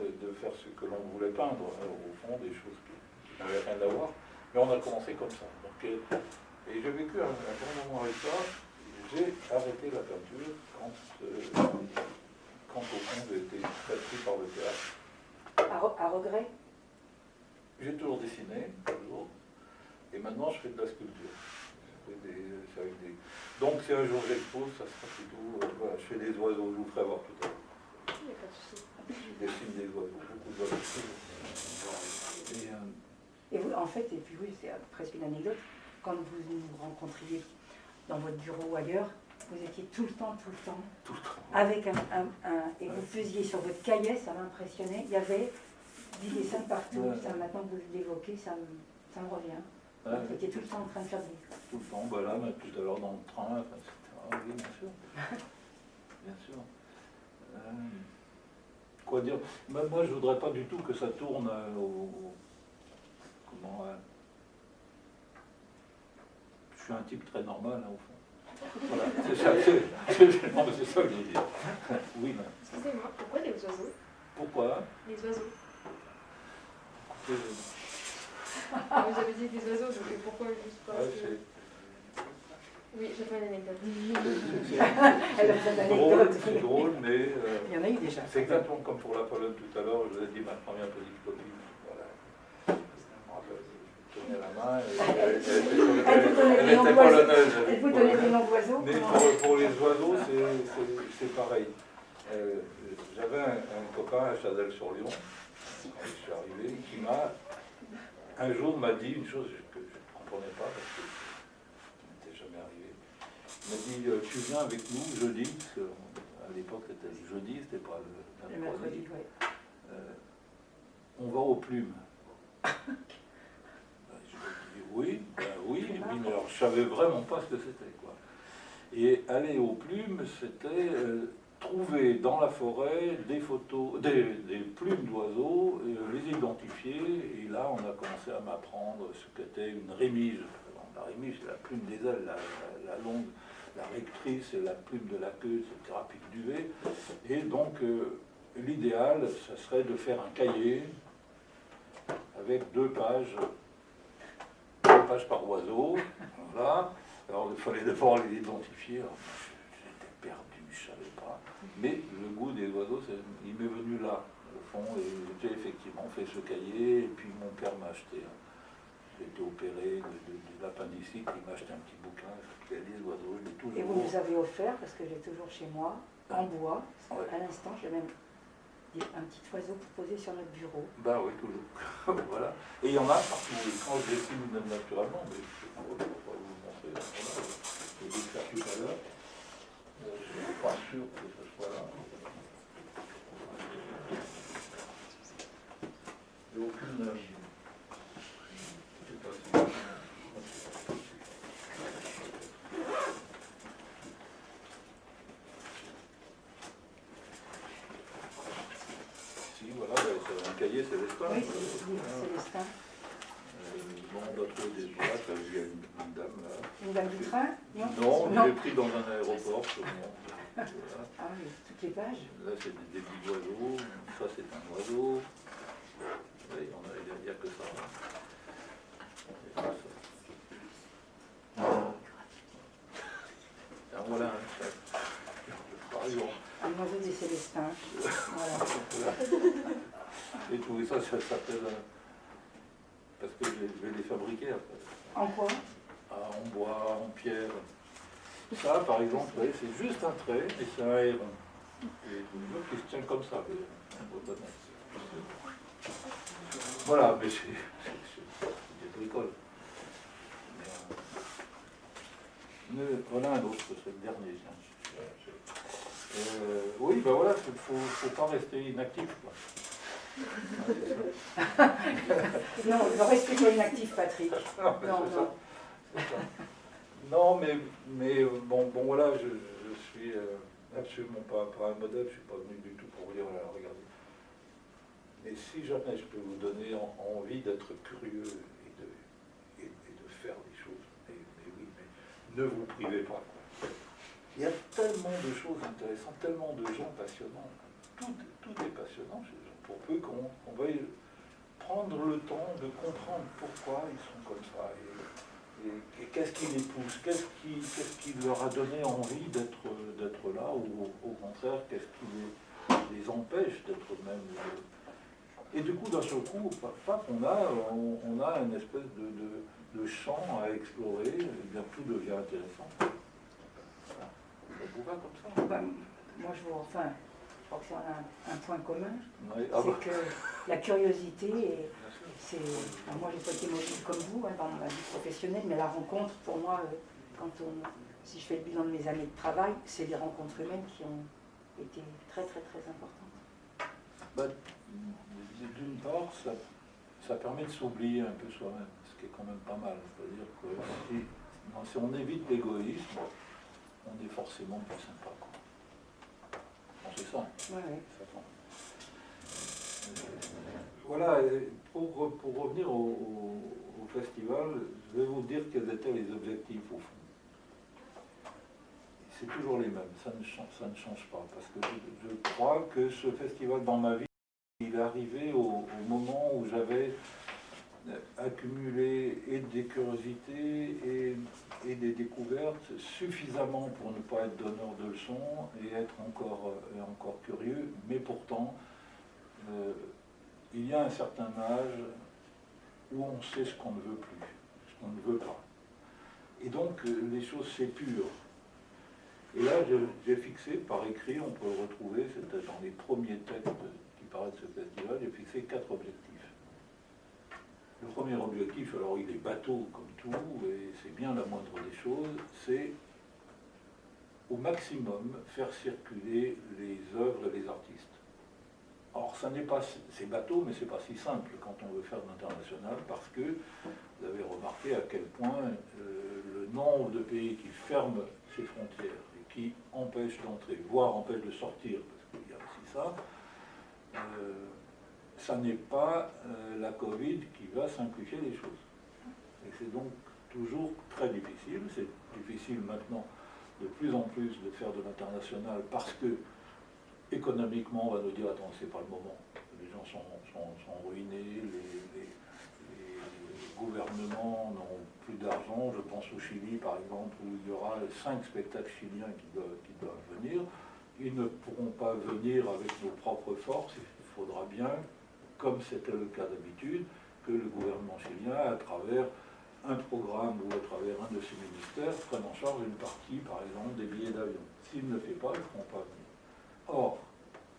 de, faire ce que l'on voulait peindre. Alors, au fond, des choses qui n'avaient rien à voir. Mais on a commencé comme ça. Donc, euh, et j'ai vécu un, un grand moment avec ça. J'ai arrêté la peinture quand, euh, quand au fond, j'ai été pris par le théâtre. À, re- à regret? J'ai toujours dessiné, toujours. Et maintenant, je fais de la sculpture. Je fais des- des- Donc, si un jour j'expose, ça sera plutôt. euh, voilà, je fais des oiseaux, je vous ferai voir tout à l'heure. Il n'y a pas de souci. Je dessine des oiseaux, beaucoup d'oiseaux. Et, euh, Et vous, en fait, et puis oui, c'est presque une anecdote, quand vous nous rencontriez dans votre bureau ou ailleurs, vous étiez tout le temps, tout le temps, tout le temps. avec un, un- un- et vous faisiez sur votre cahier, ça m'impressionnait, il y avait du dessin partout, Ouais. ça maintenant que vous l'évoquez, ça me, ça me revient. Ouais, Vous étiez tout le temps en train de faire des... tout le temps, bah là, mais tout à l'heure dans le train, enfin, etc. Oui, bien sûr. Bien sûr. Euh, quoi dire? Moi, moi, je voudrais pas du tout que ça tourne euh, au. Comment. euh, je suis un type très normal, hein, au fond. Voilà, c'est ça, ça que je veux dire. Oui, mais Excusez-moi, pourquoi les oiseaux? Pourquoi? Les oiseaux. C'est- Vous avez dit des oiseaux, donc pourquoi juste pas Ouais, ce- c'est- Oui, j'ai pas une anecdote. c'est- drôle, c'est drôle, mais euh, Il y en a eu déjà. c'est exactement comme pour la Pologne tout à l'heure. Je vous ai dit ma première petite copine. Voilà. Je me rappelle, je tenais la main elle, était, polonaise. Elle vous donnait des noms d'oiseaux Mais pour, pour les oiseaux, c'est- pareil. Euh, J'avais un, un copain à Chazelles-sur-Lyon, quand je suis arrivé, qui m'a, un jour m'a dit une chose que je ne comprenais pas parce que ça m'était jamais arrivé. Il m'a dit, euh, tu viens avec nous jeudi, parce que à l'époque c'était le jeudi, c'était pas le Le mercredi. ouais. Euh, on va aux plumes. Ben, je lui ai dit oui, ben oui, oui, mais alors je savais vraiment pas ce que c'était. quoi. Et aller aux plumes, c'était euh, trouver dans la forêt des photos, des, plumes d'oiseaux, et les identifier. Et là, on a commencé à m'apprendre ce qu'était une. Alors, La rémige, c'est la plume des ailes, la, la- longue, la rectrice, la plume de la queue, c'est le thérapeutique duvet. Et donc, euh, l'idéal, ça serait de faire un cahier avec deux pages, deux pages par oiseau. Voilà. Alors, il fallait d'abord les identifier. Alors, J'étais perdu, je savais. Mais le goût des oiseaux, il m'est venu là, au fond. Et j'ai effectivement fait ce cahier. Et puis, mon père m'a acheté. J'ai été opéré de, de, de l'appendicite. Il m'a acheté un petit bouquin qui a des oiseaux. Il est toujours. Et vous nous avez offert, parce que j'ai toujours chez moi, en bois, Ouais. à l'instant, j'ai même un petit oiseau pour poser sur notre bureau. Bah oui, toujours. voilà. Et il y en a partout. Quand je dessine naturellement, mais je ne vais pas vous le montrer. je l'ai fait tout à l'heure. Euh, Je ne suis pas sûr que ce soit là. Il n'y a aucune. euh, si- voilà, bah, c'est un cahier Célestin. Oui, voilà. c'est oui, Célestin. Euh, bon, on doit trouver des boîtes, il y a une, dame là. Une dame du train? Non Non. l'ai pris dans un aéroport, sûrement. Ah oui, toutes les pages. Là, c'est des débits d'oiseaux. Ça, c'est un oiseau. Oui, on a- il n'y a, il y a que ça. hein. Ça. Alors, voilà un chat. Par exemple. Un oiseau des Célestins. Voilà. Et tout ça, ça s'appelle. euh, Parce que je vais- je vais les fabriquer après. En quoi? Ah, en bois, en pierre. Ça, par exemple, c'est juste un trait et c'est un héron. Et une autre qui se tient comme ça. Voilà, mais c'est des bricoles. Mais, euh, voilà un autre, c'est le dernier. Euh, oui, ben voilà, il ne faut, faut pas rester inactif. Quoi. Non, ne restez pas inactif, Patrick. Non, Non, non. mais, mais euh, bon, bon voilà, je, je suis euh, absolument pas, un modèle, je suis pas venu du tout pour vous dire, regardez. Mais si jamais je peux vous donner en- envie d'être curieux et de, et, de faire des choses, mais, oui, mais ne vous privez pas. Il y a tellement de choses intéressantes, tellement de gens passionnants. Tout, tout est passionnant chez gens, pour peu qu'on on veuille prendre le temps de comprendre pourquoi ils sont comme ça. Et- et qu'est-ce qui les pousse Qu'est-ce qui, leur a donné envie d'être, là Ou au, au contraire, qu'est-ce qui les, les empêche d'être même... euh, Et du coup, d'un seul coup, qu'on a, on, on a une espèce de, de, de champ à explorer, et bien tout devient intéressant. Voilà. Ça vous va comme ça Ben, moi, je vous. Enfin, je crois que c'est un, un point commun. Oui, ah bah, C'est que la curiosité, c'est. Enfin, moi, j'ai pas été mobile comme vous hein, dans ma vie professionnelle, mais la rencontre, pour moi, euh, quand on. Si je fais le bilan de mes années de travail, c'est les rencontres humaines qui ont été très, très, très importantes. Bah, D'une part, ça, ça permet de s'oublier un peu soi-même, ce qui est quand même pas mal. C'est-à-dire que si, non, si on évite l'égoïsme, on est forcément plus sympa. Quoi. Ça. Ouais, ouais. ça sent. Voilà, pour, pour revenir au, festival, je vais vous dire quels étaient les objectifs au fond. C'est toujours les mêmes, ça ne, change, ça ne change pas, parce que je, crois que ce festival dans ma vie, il est arrivé au, moment où j'avais accumuler et des curiosités et, et, des découvertes suffisamment pour ne pas être donneur de leçons et être encore, et encore curieux, mais pourtant, euh, il y a un certain âge où on sait ce qu'on ne veut plus, ce qu'on ne veut pas. Et donc, euh, les choses s'épurent. Et là, j'ai fixé par écrit, on peut le retrouver, c'était dans les premiers textes qui paraissent de ce festival, j'ai fixé quatre objectifs. Le premier objectif, alors il est bateau comme tout, et c'est bien la moindre des choses, c'est au maximum faire circuler les œuvres et les artistes. Or, ça n'est pas, c'est bateau, mais c'est pas si simple quand on veut faire de l'international, parce que vous avez remarqué à quel point euh, le nombre de pays qui ferment ses frontières et qui empêchent d'entrer, voire empêchent de sortir, parce qu'il y a aussi ça, euh, ça n'est pas euh, la Covid qui va simplifier les choses. Et c'est donc toujours très difficile. C'est difficile maintenant de plus en plus de faire de l'international parce que économiquement, on va nous dire, attends, c'est pas le moment. Les gens sont, sont, ruinés, les, gouvernements n'ont plus d'argent. Je pense au Chili, par exemple, où il y aura cinq spectacles chiliens qui doivent, qui doivent venir. Ils ne pourront pas venir avec nos propres forces. Il faudra bien comme c'était le cas d'habitude, que le gouvernement chilien, à travers un programme ou à travers un de ses ministères, prenne en charge une partie, par exemple, des billets d'avion. S'il ne le fait pas, ils ne pourront pas venir. Or,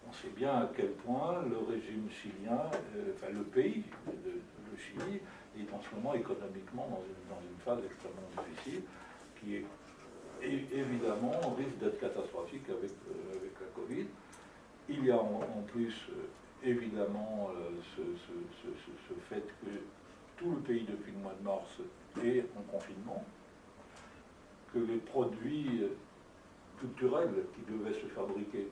on sait bien à quel point le régime chilien, euh, enfin le pays, le, Chili, est en ce moment économiquement dans une, phase extrêmement difficile, qui est évidemment risque d'être catastrophique avec, euh, avec la Covid. Il y a en, plus euh, évidemment ce, fait que tout le pays depuis le mois de mars est en confinement, que les produits culturels qui devaient se fabriquer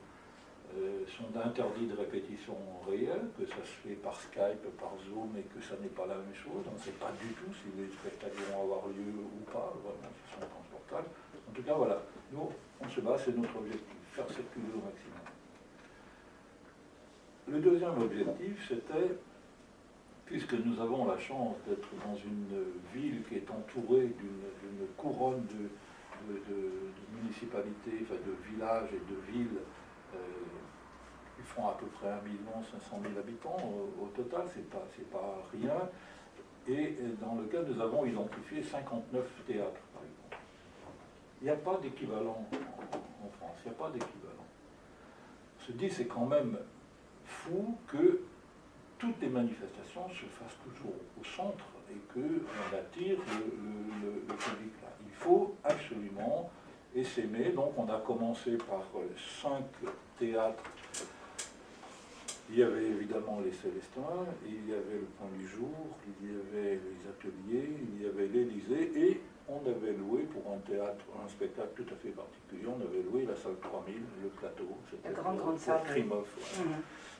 sont interdits de répétition réelle, que ça se fait par Skype, par Zoom, et que ça n'est pas la même chose. On ne sait pas du tout si les spectacles vont avoir lieu ou pas, vraiment, ce sont transportables. En tout cas, voilà, nous, on se bat, c'est notre objectif, faire circuler au maximum. Le deuxième objectif, c'était, puisque nous avons la chance d'être dans une ville qui est entourée d'une couronne de, municipalités, enfin de villages et de villes euh, qui font à peu près 1 500 000 habitants au, total, c'est pas, pas rien. Et dans lequel nous avons identifié 59 théâtres, par exemple. Il n'y a pas d'équivalent en, France, il n'y a pas d'équivalent. On se dit, c'est quand même fou que toutes les manifestations se fassent toujours au centre et qu'on attire le, public là. Il faut absolument essaimer. Donc on a commencé par cinq théâtres. Il y avait évidemment les Célestins, il y avait le Point du Jour, il y avait les ateliers, il y avait l'Élysée et on avait loué pour un théâtre, un spectacle tout à fait particulier, on avait loué la salle 3000, le plateau, c'était la grande, grande salle. Krimov.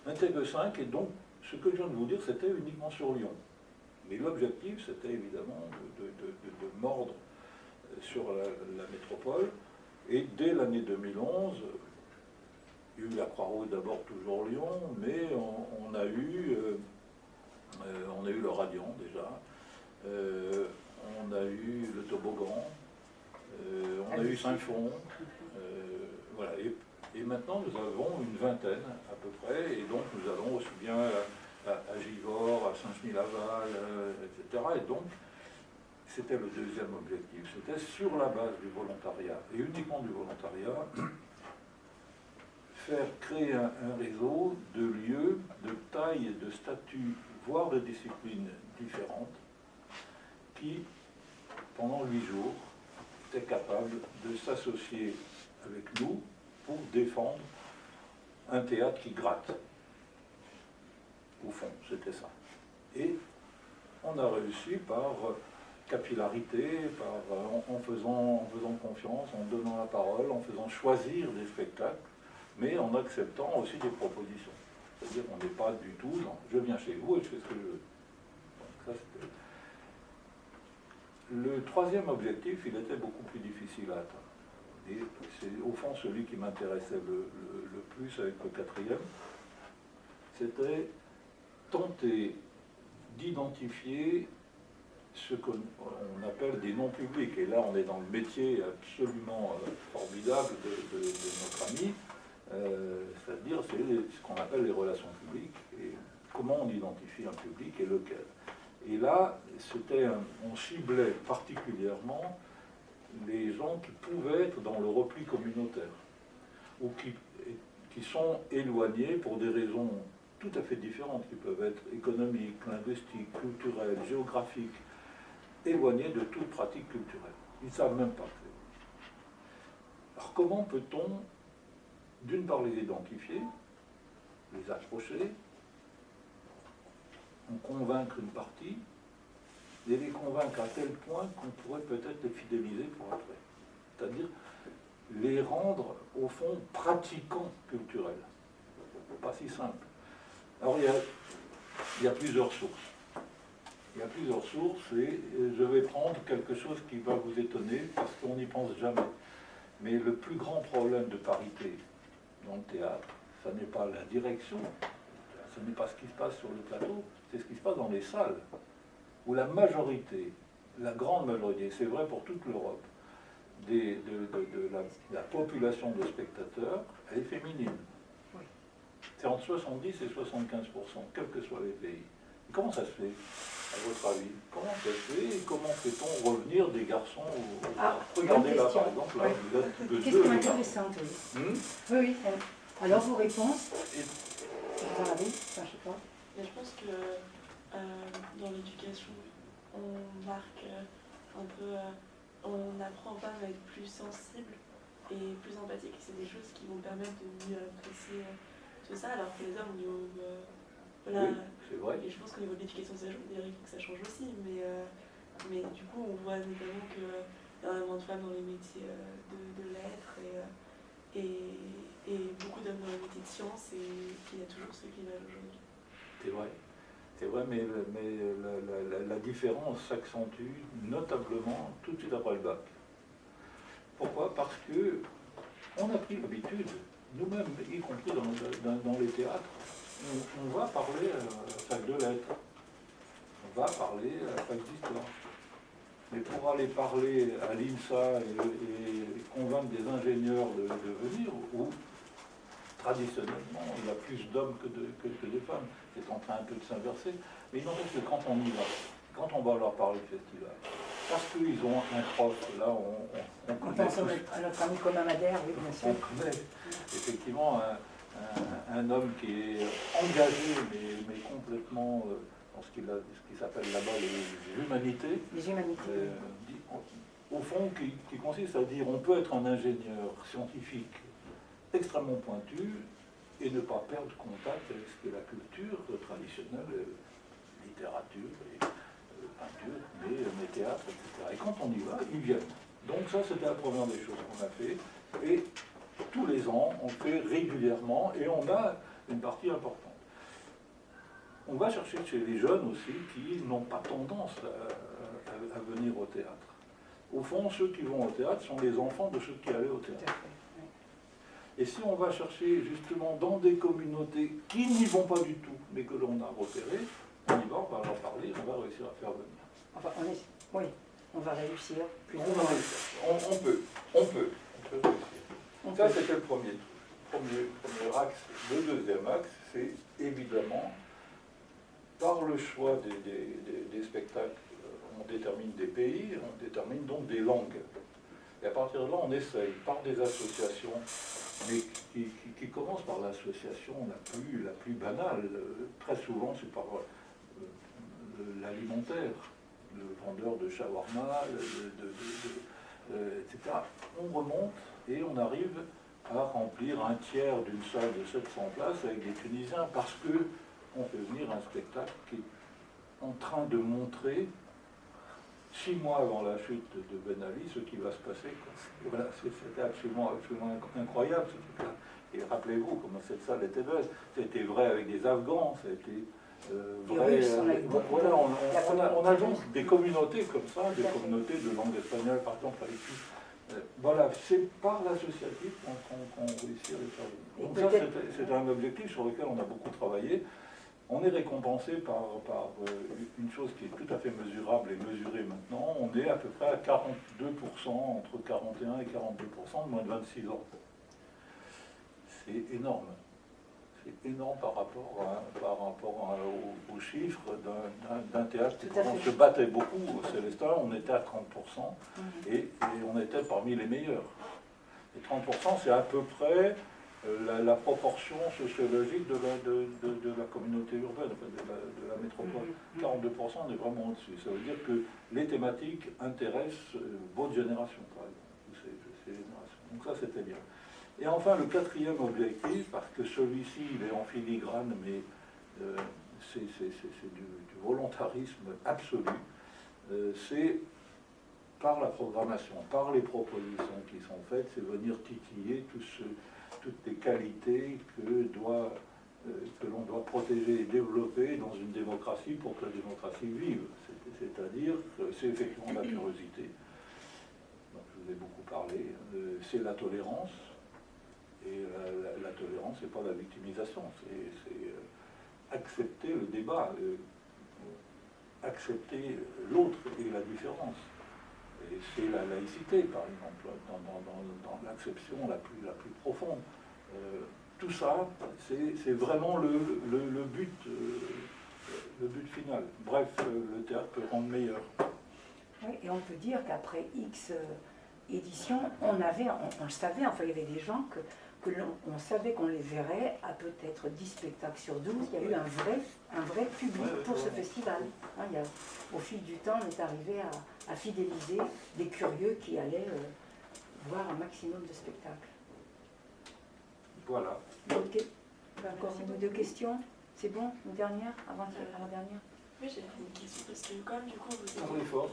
Un TG5, et donc ce que je viens de vous dire, c'était uniquement sur Lyon. Mais l'objectif, c'était évidemment de, mordre euh, sur la, métropole. Et dès l'année 2011, il y a eu la Croix-Rouge d'abord toujours Lyon, mais on, a eu, euh, euh, on a eu le Radiant déjà, on a eu le Toboggan, on a eu Saint-Fond, voilà. Et maintenant, nous avons une vingtaine à peu près, et donc nous allons aussi bien à, Givors, à Saint-Genis-Laval, euh, etc. Et donc, c'était le deuxième objectif, c'était sur la base du volontariat, et uniquement du volontariat, faire créer un, réseau de lieux, de taille, de statut, voire de disciplines différentes, qui, pendant huit jours, étaient capables de s'associer avec nous pour défendre un théâtre qui gratte. Au fond, c'était ça. Et on a réussi par capillarité, par, en, faisant, en faisant confiance, en donnant la parole, en faisant choisir des spectacles, mais en acceptant aussi des propositions. C'est-à-dire qu'on n'est pas du tout dans je viens chez vous et je fais ce que je veux. le troisième objectif, il était beaucoup plus difficile à atteindre. C'est au fond celui qui m'intéressait le, plus avec le quatrième, c'était tenter d'identifier ce qu'on on appelle des noms publics. Et là, on est dans le métier absolument euh, formidable de, notre ami, c'est-à-dire c'est ce qu'on appelle les relations publiques et comment on identifie un public et lequel. Et là, c'était on ciblait particulièrement les gens qui pouvaient être dans le repli communautaire ou qui, qui sont éloignés pour des raisons tout à fait différentes, qui peuvent être économiques, linguistiques, culturelles, géographiques, éloignés de toute pratique culturelle. Ils ne savent même pas. Alors comment peut-on, d'une part, les identifier, les approcher, en convaincre une partie, et les convaincre à tel point qu'on pourrait peut-être les fidéliser pour après. C'est-à-dire les rendre, au fond, pratiquants culturels. Pas si simple. Alors il y a, il y a plusieurs sources. Il y a plusieurs sources et je vais prendre quelque chose qui va vous étonner parce qu'on n'y pense jamais. Mais le plus grand problème de parité dans le théâtre, ce n'est pas la direction, ce n'est pas ce qui se passe sur le plateau, c'est ce qui se passe dans les salles, où la majorité, la grande majorité, c'est vrai pour toute l'Europe, de, de- de la, la population de spectateurs, elle est féminine. C'est entre 70 et 75% quels que soient les pays. Et comment ça se fait, à votre avis Comment ça se fait et comment fait-on revenir des garçons au... Ah, Regardez là, par exemple, là, vous êtes de Question deux. intéressante, oui. Hmm Oui, oui. Alors, vos réponses Et- Enfin, je sais pas. Mais je pense que euh, dans l'éducation, on marque euh, un peu, euh, on apprend pas à être plus sensible et plus empathique. C'est des choses qui vont permettre de mieux apprécier tout ça, alors que les hommes, niveau, euh, voilà, Oui, c'est vrai. et je pense qu'au niveau de l'éducation, ça change. D'ailleurs, il faut que ça change aussi, mais, euh, mais du coup, on voit notamment qu'il y a énormément de femmes dans les métiers euh, de, de lettres et, euh, et, et beaucoup d'hommes dans les métiers de sciences et qu'il y a toujours ce clivage aujourd'hui. C'est vrai. C'est vrai, mais, mais la, la- la- la différence s'accentue notablement tout de suite après le bac. Pourquoi? Parce que on a pris l'habitude, nous-mêmes, y compris dans, dans- dans les théâtres, on, on va parler à la fac de lettres, on va parler à la fac d'histoire. Mais pour aller parler à l'INSA et, et convaincre des ingénieurs de, de venir, où traditionnellement il y a plus d'hommes que de, que, que de femmes, c'est en train un peu de s'inverser, mais il n'empêche que quand on y va, quand on va leur parler de festival, parce qu'ils ont un prof, là on, on, on On connaît pense à tous- notre, à notre ami commun Madère, oui, bien sûr. on connaît effectivement un, un- un homme qui est engagé, mais, mais complètement euh, dans ce qu'il s'appelle là-bas les humanités, Les humanités. euh, dit- au fond, qui, qui consiste à dire on peut être un ingénieur scientifique extrêmement pointu et ne pas perdre contact avec ce qu'est la culture traditionnelle, euh, littérature, et, peinture, mais, mais théâtre, etc. Et quand on y va, ils viennent. Donc ça, c'était la première des choses qu'on a fait. Et tous les ans, on fait régulièrement et on a une partie importante. On va chercher chez les jeunes aussi qui n'ont pas tendance à, à- à venir au théâtre. Au fond, ceux qui vont au théâtre sont les enfants de ceux qui allaient au théâtre. Et si on va chercher justement dans des communautés qui n'y vont pas du tout, mais que l'on a repérées, on y va, on va leur parler, on va réussir à faire venir. Enfin, on est... Oui, on va réussir. On, va moins. réussir. On- on peut, on peut, on peut réussir. On Ça, c'était le premier, axe. Le deuxième axe, c'est évidemment, par le choix des, spectacles, euh, on détermine des pays, on détermine donc des langues. Et à partir de là, on essaye, par des associations, mais qui, commencent par l'association la plus, banale. Très souvent, c'est par euh, l'alimentaire, le vendeur de shawarma, euh, etc. On remonte et on arrive à remplir un tiers d'une salle de 700 places avec des Tunisiens parce que on fait venir un spectacle qui est en train de montrer six mois avant la chute de Ben Ali ce qui va se passer. Voilà, c'était absolument, absolument inc- incroyable ce truc-là. Et rappelez-vous comment cette salle était belle. C'était vrai avec des Afghans, c'était euh, vrai. Euh, voilà, on, on- on a, on a communauté donc des communautés comme ça, des communautés de langue espagnole, par exemple, avec qui Voilà, c'est par l'associatif qu'on réussit à les faire venir. Donc ça, c'était un objectif sur lequel on a beaucoup travaillé. on est récompensé par, par euh, une chose qui est tout à fait mesurable et mesurée maintenant. On est à peu près à 42%, entre 41 et 42% de moins de 26 ans. C'est énorme. C'est énorme par rapport, à- par rapport à- aux, aux chiffres d'un- théâtre. Fait. se battait beaucoup au Célestin, on était à 30%, Mhm. et, et on était parmi les meilleurs. Et 30%, c'est à peu près euh, la, la proportion sociologique de la, de, de- de la communauté urbaine, de la, métropole. Mhm. 42%, on est vraiment au-dessus. Ça veut dire que les thématiques intéressent euh, votre génération, par exemple, ces générations. Donc ça, c'était bien. Et enfin, le quatrième objectif, parce que celui-ci, il est en filigrane, mais euh, c'est du, volontarisme absolu, euh, c'est par la programmation, par les propositions qui sont faites, c'est venir titiller toutes les qualités que, euh, que l'on doit protéger et développer dans une démocratie pour que la démocratie vive. C'est- C'est-à-dire que c'est effectivement la curiosité, dont je vous ai beaucoup parlé, c'est la tolérance, et la, tolérance, c'est pas la victimisation, c'est euh, accepter le débat, euh, accepter l'autre et la différence. Et c'est la laïcité, par exemple, dans, dans- dans- dans l'acception la plus, la plus profonde. Euh, tout ça, c'est vraiment le, le- but, le but final. Bref, le théâtre peut rendre meilleur. Et on peut dire qu'après X éditions, on avait, on, savait, enfin il y avait des gens que, que l'on on savait qu'on les verrait à peut-être 10 spectacles sur 12. Il y a eu un vrai, un vrai public pour ce festival. Hein, il y a- au fil du temps, on est arrivé à, à fidéliser des curieux qui allaient euh, voir un maximum de spectacles. Voilà. Ok. Encore une ou deux questions? C'est bon Une dernière Avant, avant dernière? Oui, j'avais une question parce que comme du coup vous Ah avez, oui, fort.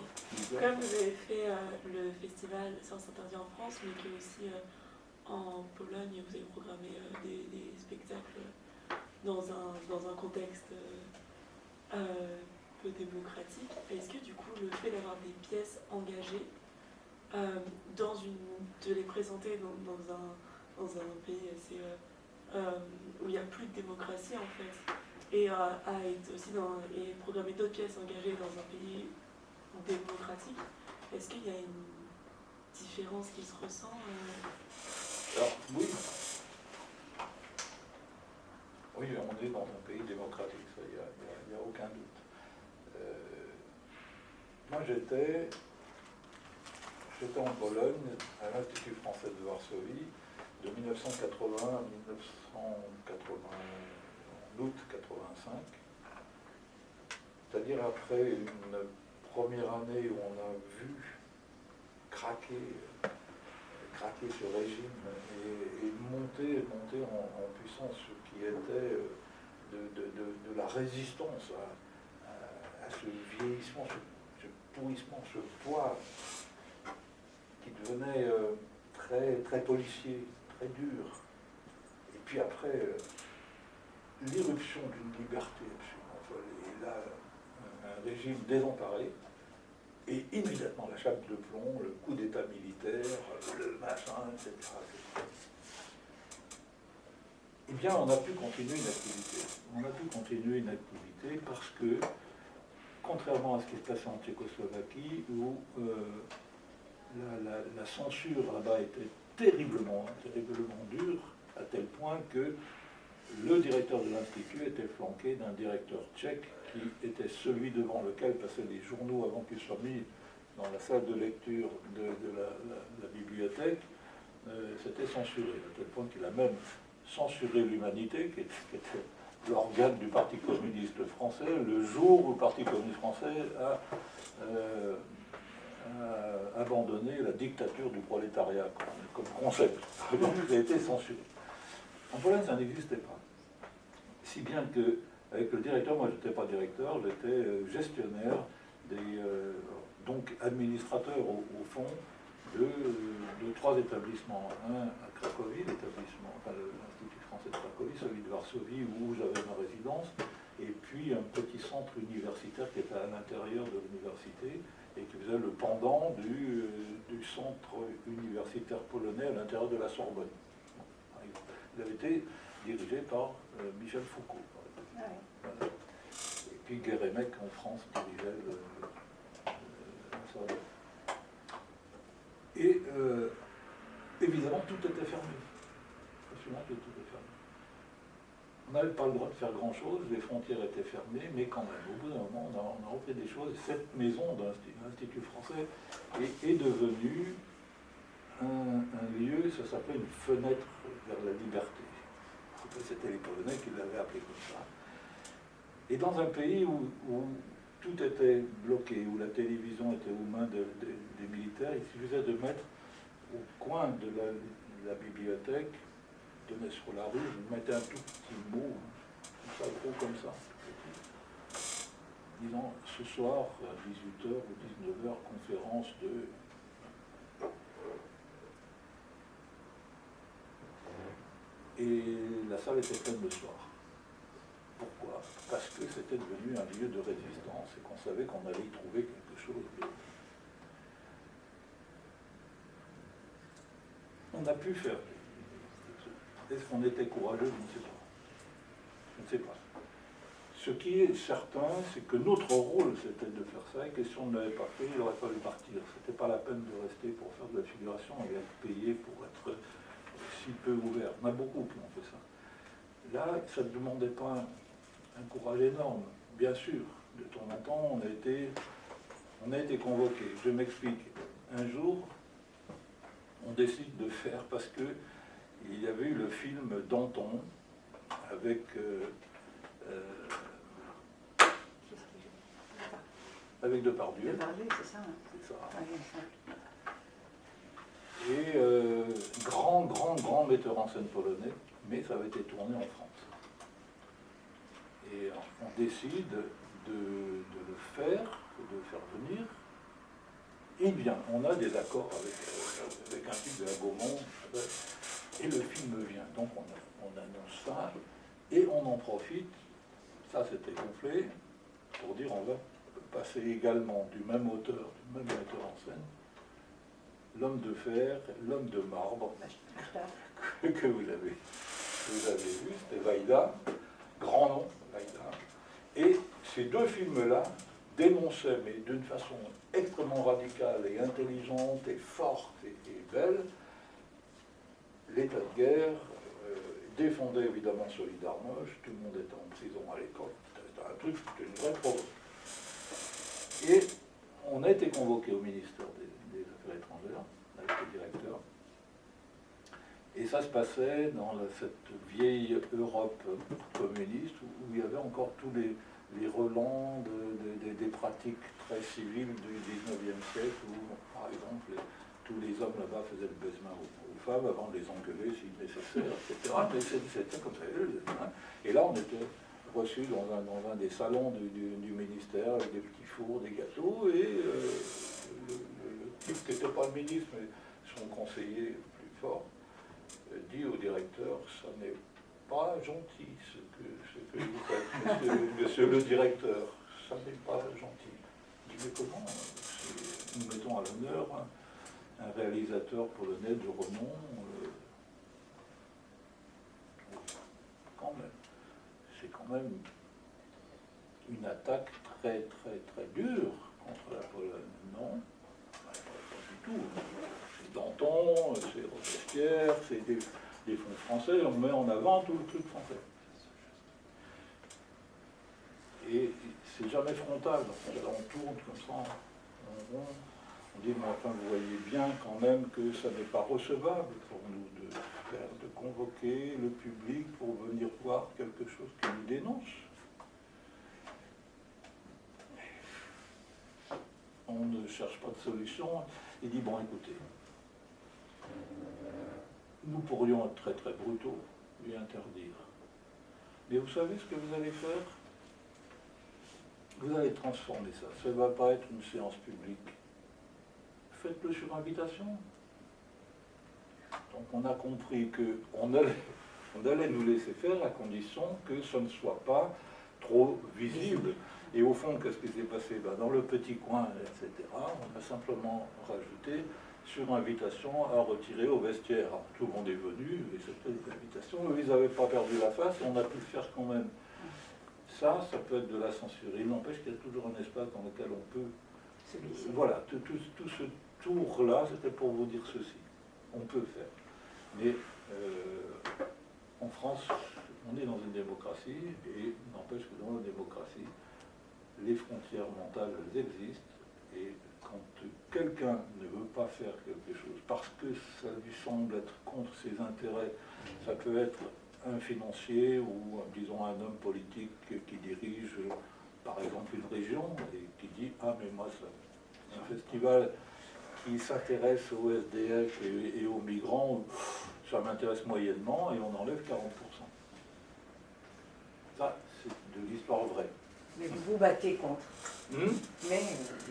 comme vous avez fait euh, le festival Sciences Interdites en France, mais que aussi euh, en Pologne vous avez programmé euh, des, spectacles dans un, dans un contexte euh, euh, peu démocratique, est-ce que du coup le fait d'avoir des pièces engagées, dans une, de les présenter dans, un, dans un pays assez, où il n'y a plus de démocratie en fait, et aussi dans, et programmer d'autres pièces engagées dans un pays démocratique, est-ce qu'il y a une différence qui se ressent Alors, oui. On est dans un pays démocratique, ça, il n'y a aucun doute. Euh, moi, j'étais, j'étais en Pologne, à l'Institut français de Varsovie, de 1980 à 1980, en août 85. C'est-à-dire après une première année où on a vu craquer craquer ce régime et, monter, monter en, puissance ce qui était euh, de, de- de- la résistance à, ce vieillissement, ce, pourrissement, ce poids qui devenait euh, très, très policier, très dur. Et puis après, euh, l'irruption d'une liberté absolument. Et là, un régime désemparé, et immédiatement la chape de plomb, le coup d'état militaire, le machin, etc. Eh bien, on a pu continuer une activité. On a pu continuer une activité parce que, contrairement à ce qui se passait en Tchécoslovaquie, où euh, la, la- la censure là-bas était terriblement, terriblement dure, à tel point que le directeur de l'Institut était flanqué d'un directeur tchèque qui était celui devant lequel passaient les journaux avant qu'ils soient mis dans la salle de lecture de, la, bibliothèque. Euh, C'était censuré, à tel point qu'il a même censuré l'Humanité, qui était, l'organe du Parti communiste français, le jour où le Parti communiste français a, euh, abandonné la dictature du prolétariat comme, comme concept. Donc il a été censuré. En Pologne, ça n'existait pas. Si bien que, avec le directeur, moi je n'étais pas directeur, j'étais euh, gestionnaire, euh, donc administrateur au, fond de, trois établissements. Un à Cracovie, l'établissement, l'Institut français de Cracovie, celui de Varsovie où j'avais ma résidence, et puis un petit centre universitaire qui était à l'intérieur de l'université et qui faisait le pendant du, euh, du centre universitaire polonais à l'intérieur de la Sorbonne. Il avait été dirigé par euh, Michel Foucault. par. Ah ouais. Voilà. puis Guérémec en France dirigeait le, le, le Et euh, évidemment, tout était fermé. Absolument tout était fermé. On n'avait pas le droit de faire grand-chose, les frontières étaient fermées, mais quand même, au bout d'un moment, on a, on a refait des choses. Cette maison de l'Institut français est, est devenue un, lieu, ça s'appelait une fenêtre vers la liberté. C'était les Polonais qui l'avaient appelé comme ça. Et dans un pays où, tout était bloqué, où la télévision était aux mains de, de, des militaires, il suffisait de mettre au coin de la, bibliothèque tenez sur la rue, mettez un tout petit mot, comme ça, gros comme ça, disons, ce soir, à 18h ou 19h, conférence de... Et la salle était pleine le soir. Pourquoi? Parce que c'était devenu un lieu de résistance et qu'on savait qu'on allait y trouver quelque chose. On a pu faire est-ce qu'on était courageux? Je ne sais pas. Je ne sais pas. Ce qui est certain, c'est que notre rôle, c'était de faire ça, et que si on ne l'avait pas fait, il aurait fallu partir. Ce n'était pas la peine de rester pour faire de la figuration et être payé pour être si peu ouvert. En a beaucoup qui ont fait ça. Là, ça ne demandait pas un, un courage énorme. Bien sûr, de temps en temps, on a été, on a été convoqué. Je m'explique. Un jour, on décide de faire parce que il y avait eu le film Danton avec euh, euh, avec Depardieu. Depardieu, c'est ça. C'est ça. Et euh, grand, grand, grand metteur en scène polonais, mais ça avait été tourné en France. Et on décide de, le faire, de le faire venir. Et bien, on a des accords avec, avec un type de la Gaumont et le film vient. Donc on, on, annonce ça, et on en profite, ça c'était gonflé, pour dire on va passer également du même auteur, du même metteur en scène, l'homme de fer, l'homme de marbre, que, vous avez, vous vu, c'était Vaïda, grand nom, Vaïda. Et ces deux films-là dénonçaient, mais d'une façon extrêmement radicale et intelligente et forte et, belle, l'état de guerre, euh, défendait évidemment Solidarność, tout le monde était en prison à l'école, c'était un truc, c'était une vraie provoque. Et on a été convoqué au ministère des, Affaires étrangères, avec le directeur, et ça se passait dans cette vieille Europe communiste où, il y avait encore tous les, relents de, de, des pratiques très civiles du 19e siècle, où, par exemple, tous les hommes là-bas faisaient le baisement aux, femmes avant de les engueuler si nécessaire, etc. Mais c'était comme ça. Et là, on était reçus dans un, dans un des salons du, du, du, ministère avec des petits fours, des gâteaux, et euh, le, type qui n'était pas le ministre, mais son conseiller plus fort, euh, dit au directeur, ça n'est pas gentil ce que, ce que vous faites, monsieur, monsieur le directeur, ça n'est pas gentil. Il dit, mais comment Nous mettons à l'honneur un réalisateur polonais de renom, euh, quand même, même une attaque très très très dure contre la Pologne, non Pas du tout. C'est Danton, c'est Robespierre, c'est des, des, fonds français, on met en avant tout le truc français. Et c'est jamais frontal, on tourne comme ça, on, dit, mais enfin, vous voyez bien quand même que ça n'est pas recevable de convoquer le public pour venir voir quelque chose qui nous dénonce. On ne cherche pas de solution. Il dit, bon, écoutez, nous pourrions être très très brutaux, lui interdire. Mais vous savez ce que vous allez faire? Vous allez transformer ça. Ça ne va pas être une séance publique faites-le sur invitation. Donc on a compris qu'on allait, on allait nous laisser faire à condition que ce ne soit pas trop visible. Et au fond, qu'est-ce qui s'est passé? Ben, Dans le petit coin, etc., on a simplement rajouté sur invitation à retirer au vestiaire. Alors, tout le monde est venu, et c'était des invitations. Eux, ils n'avaient pas perdu la face, on a pu le faire quand même. Ça, ça peut être de la censure. Il n'empêche qu'il y a toujours un espace dans lequel on peut Celui-ci. voilà, tout, tout- tout ce tour-là, c'était pour vous dire ceci. On peut faire. Mais euh, en France, on est dans une démocratie, et n'empêche que dans la démocratie, les frontières mentales, elles existent, et quand quelqu'un ne veut pas faire quelque chose parce que ça lui semble être contre ses intérêts, ça peut être un financier ou, disons, un homme politique qui dirige, par exemple, une région, et qui dit « Ah, mais moi, ça, un festival qui s'intéresse aux SDF et, et aux migrants, ça m'intéresse moyennement et on enlève 40%. Ça, c'est de l'histoire vraie. Mais vous vous battez contre. Hmm? Mais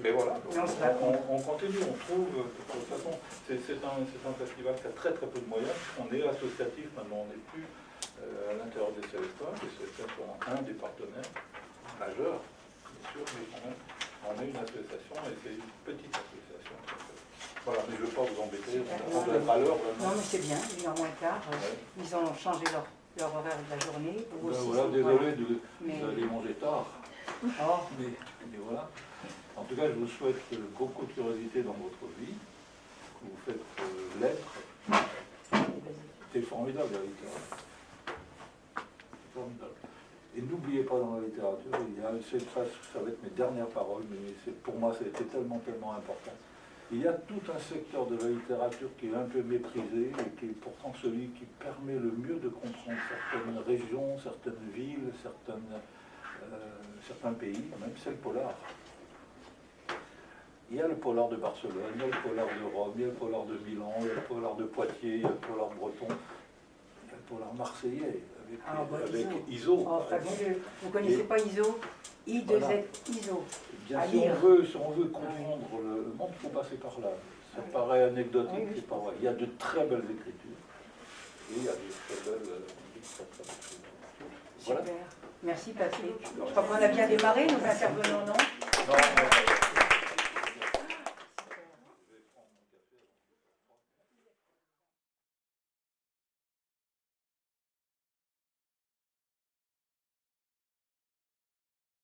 Mais voilà, on on, on continue, on trouve, de toute façon, c'est un, festival qui a très très peu de moyens, on est associatif maintenant, on n'est plus euh, à l'intérieur des CESPA, les CESPA sont un des partenaires majeurs, bien sûr, mais quand même, on est une association et c'est une petite association. Voilà, mais je ne veux pas vous embêter, on doit être à l'heure non, mais c'est bien, il est en moins tard. Ouais. Ils ont changé leur, leur horaire de la journée. Ben aussi, voilà, désolé de, Mais- manger tard. Oh, Mais, mais voilà. En tout cas, je vous souhaite beaucoup de curiosité dans votre vie, que vous faites euh, l'être. C'est formidable la littérature. C'est formidable. Et n'oubliez pas dans la littérature, il y a, ça, ça va être mes dernières paroles, mais pour moi, ça a été tellement, tellement important. Il y a tout un secteur de la littérature qui est un peu méprisé et qui est pourtant celui qui permet le mieux de comprendre certaines régions, certaines villes, euh, certains pays, même c'est le polar. Il y a le polar de Barcelone, il y a le polar de Rome, il y a le polar de Milan, il y a le polar de Poitiers, il y a le polar breton, il y a le polar marseillais avec, Ah, bah, avec Iso. Iso. oh, fabuleux. Vous connaissez pas ISO? I2Z Voilà. ISO. Bien, si, on veut, si on veut comprendre le monde, il faut passer par là. Ça Oui. paraît anecdotique, Oui, oui, c'est pas vrai. Il y a de très belles écritures et il y a de très belles, euh. Voilà. Super. Merci Patrick. Je crois qu'on a bien démarré nos intervenants, non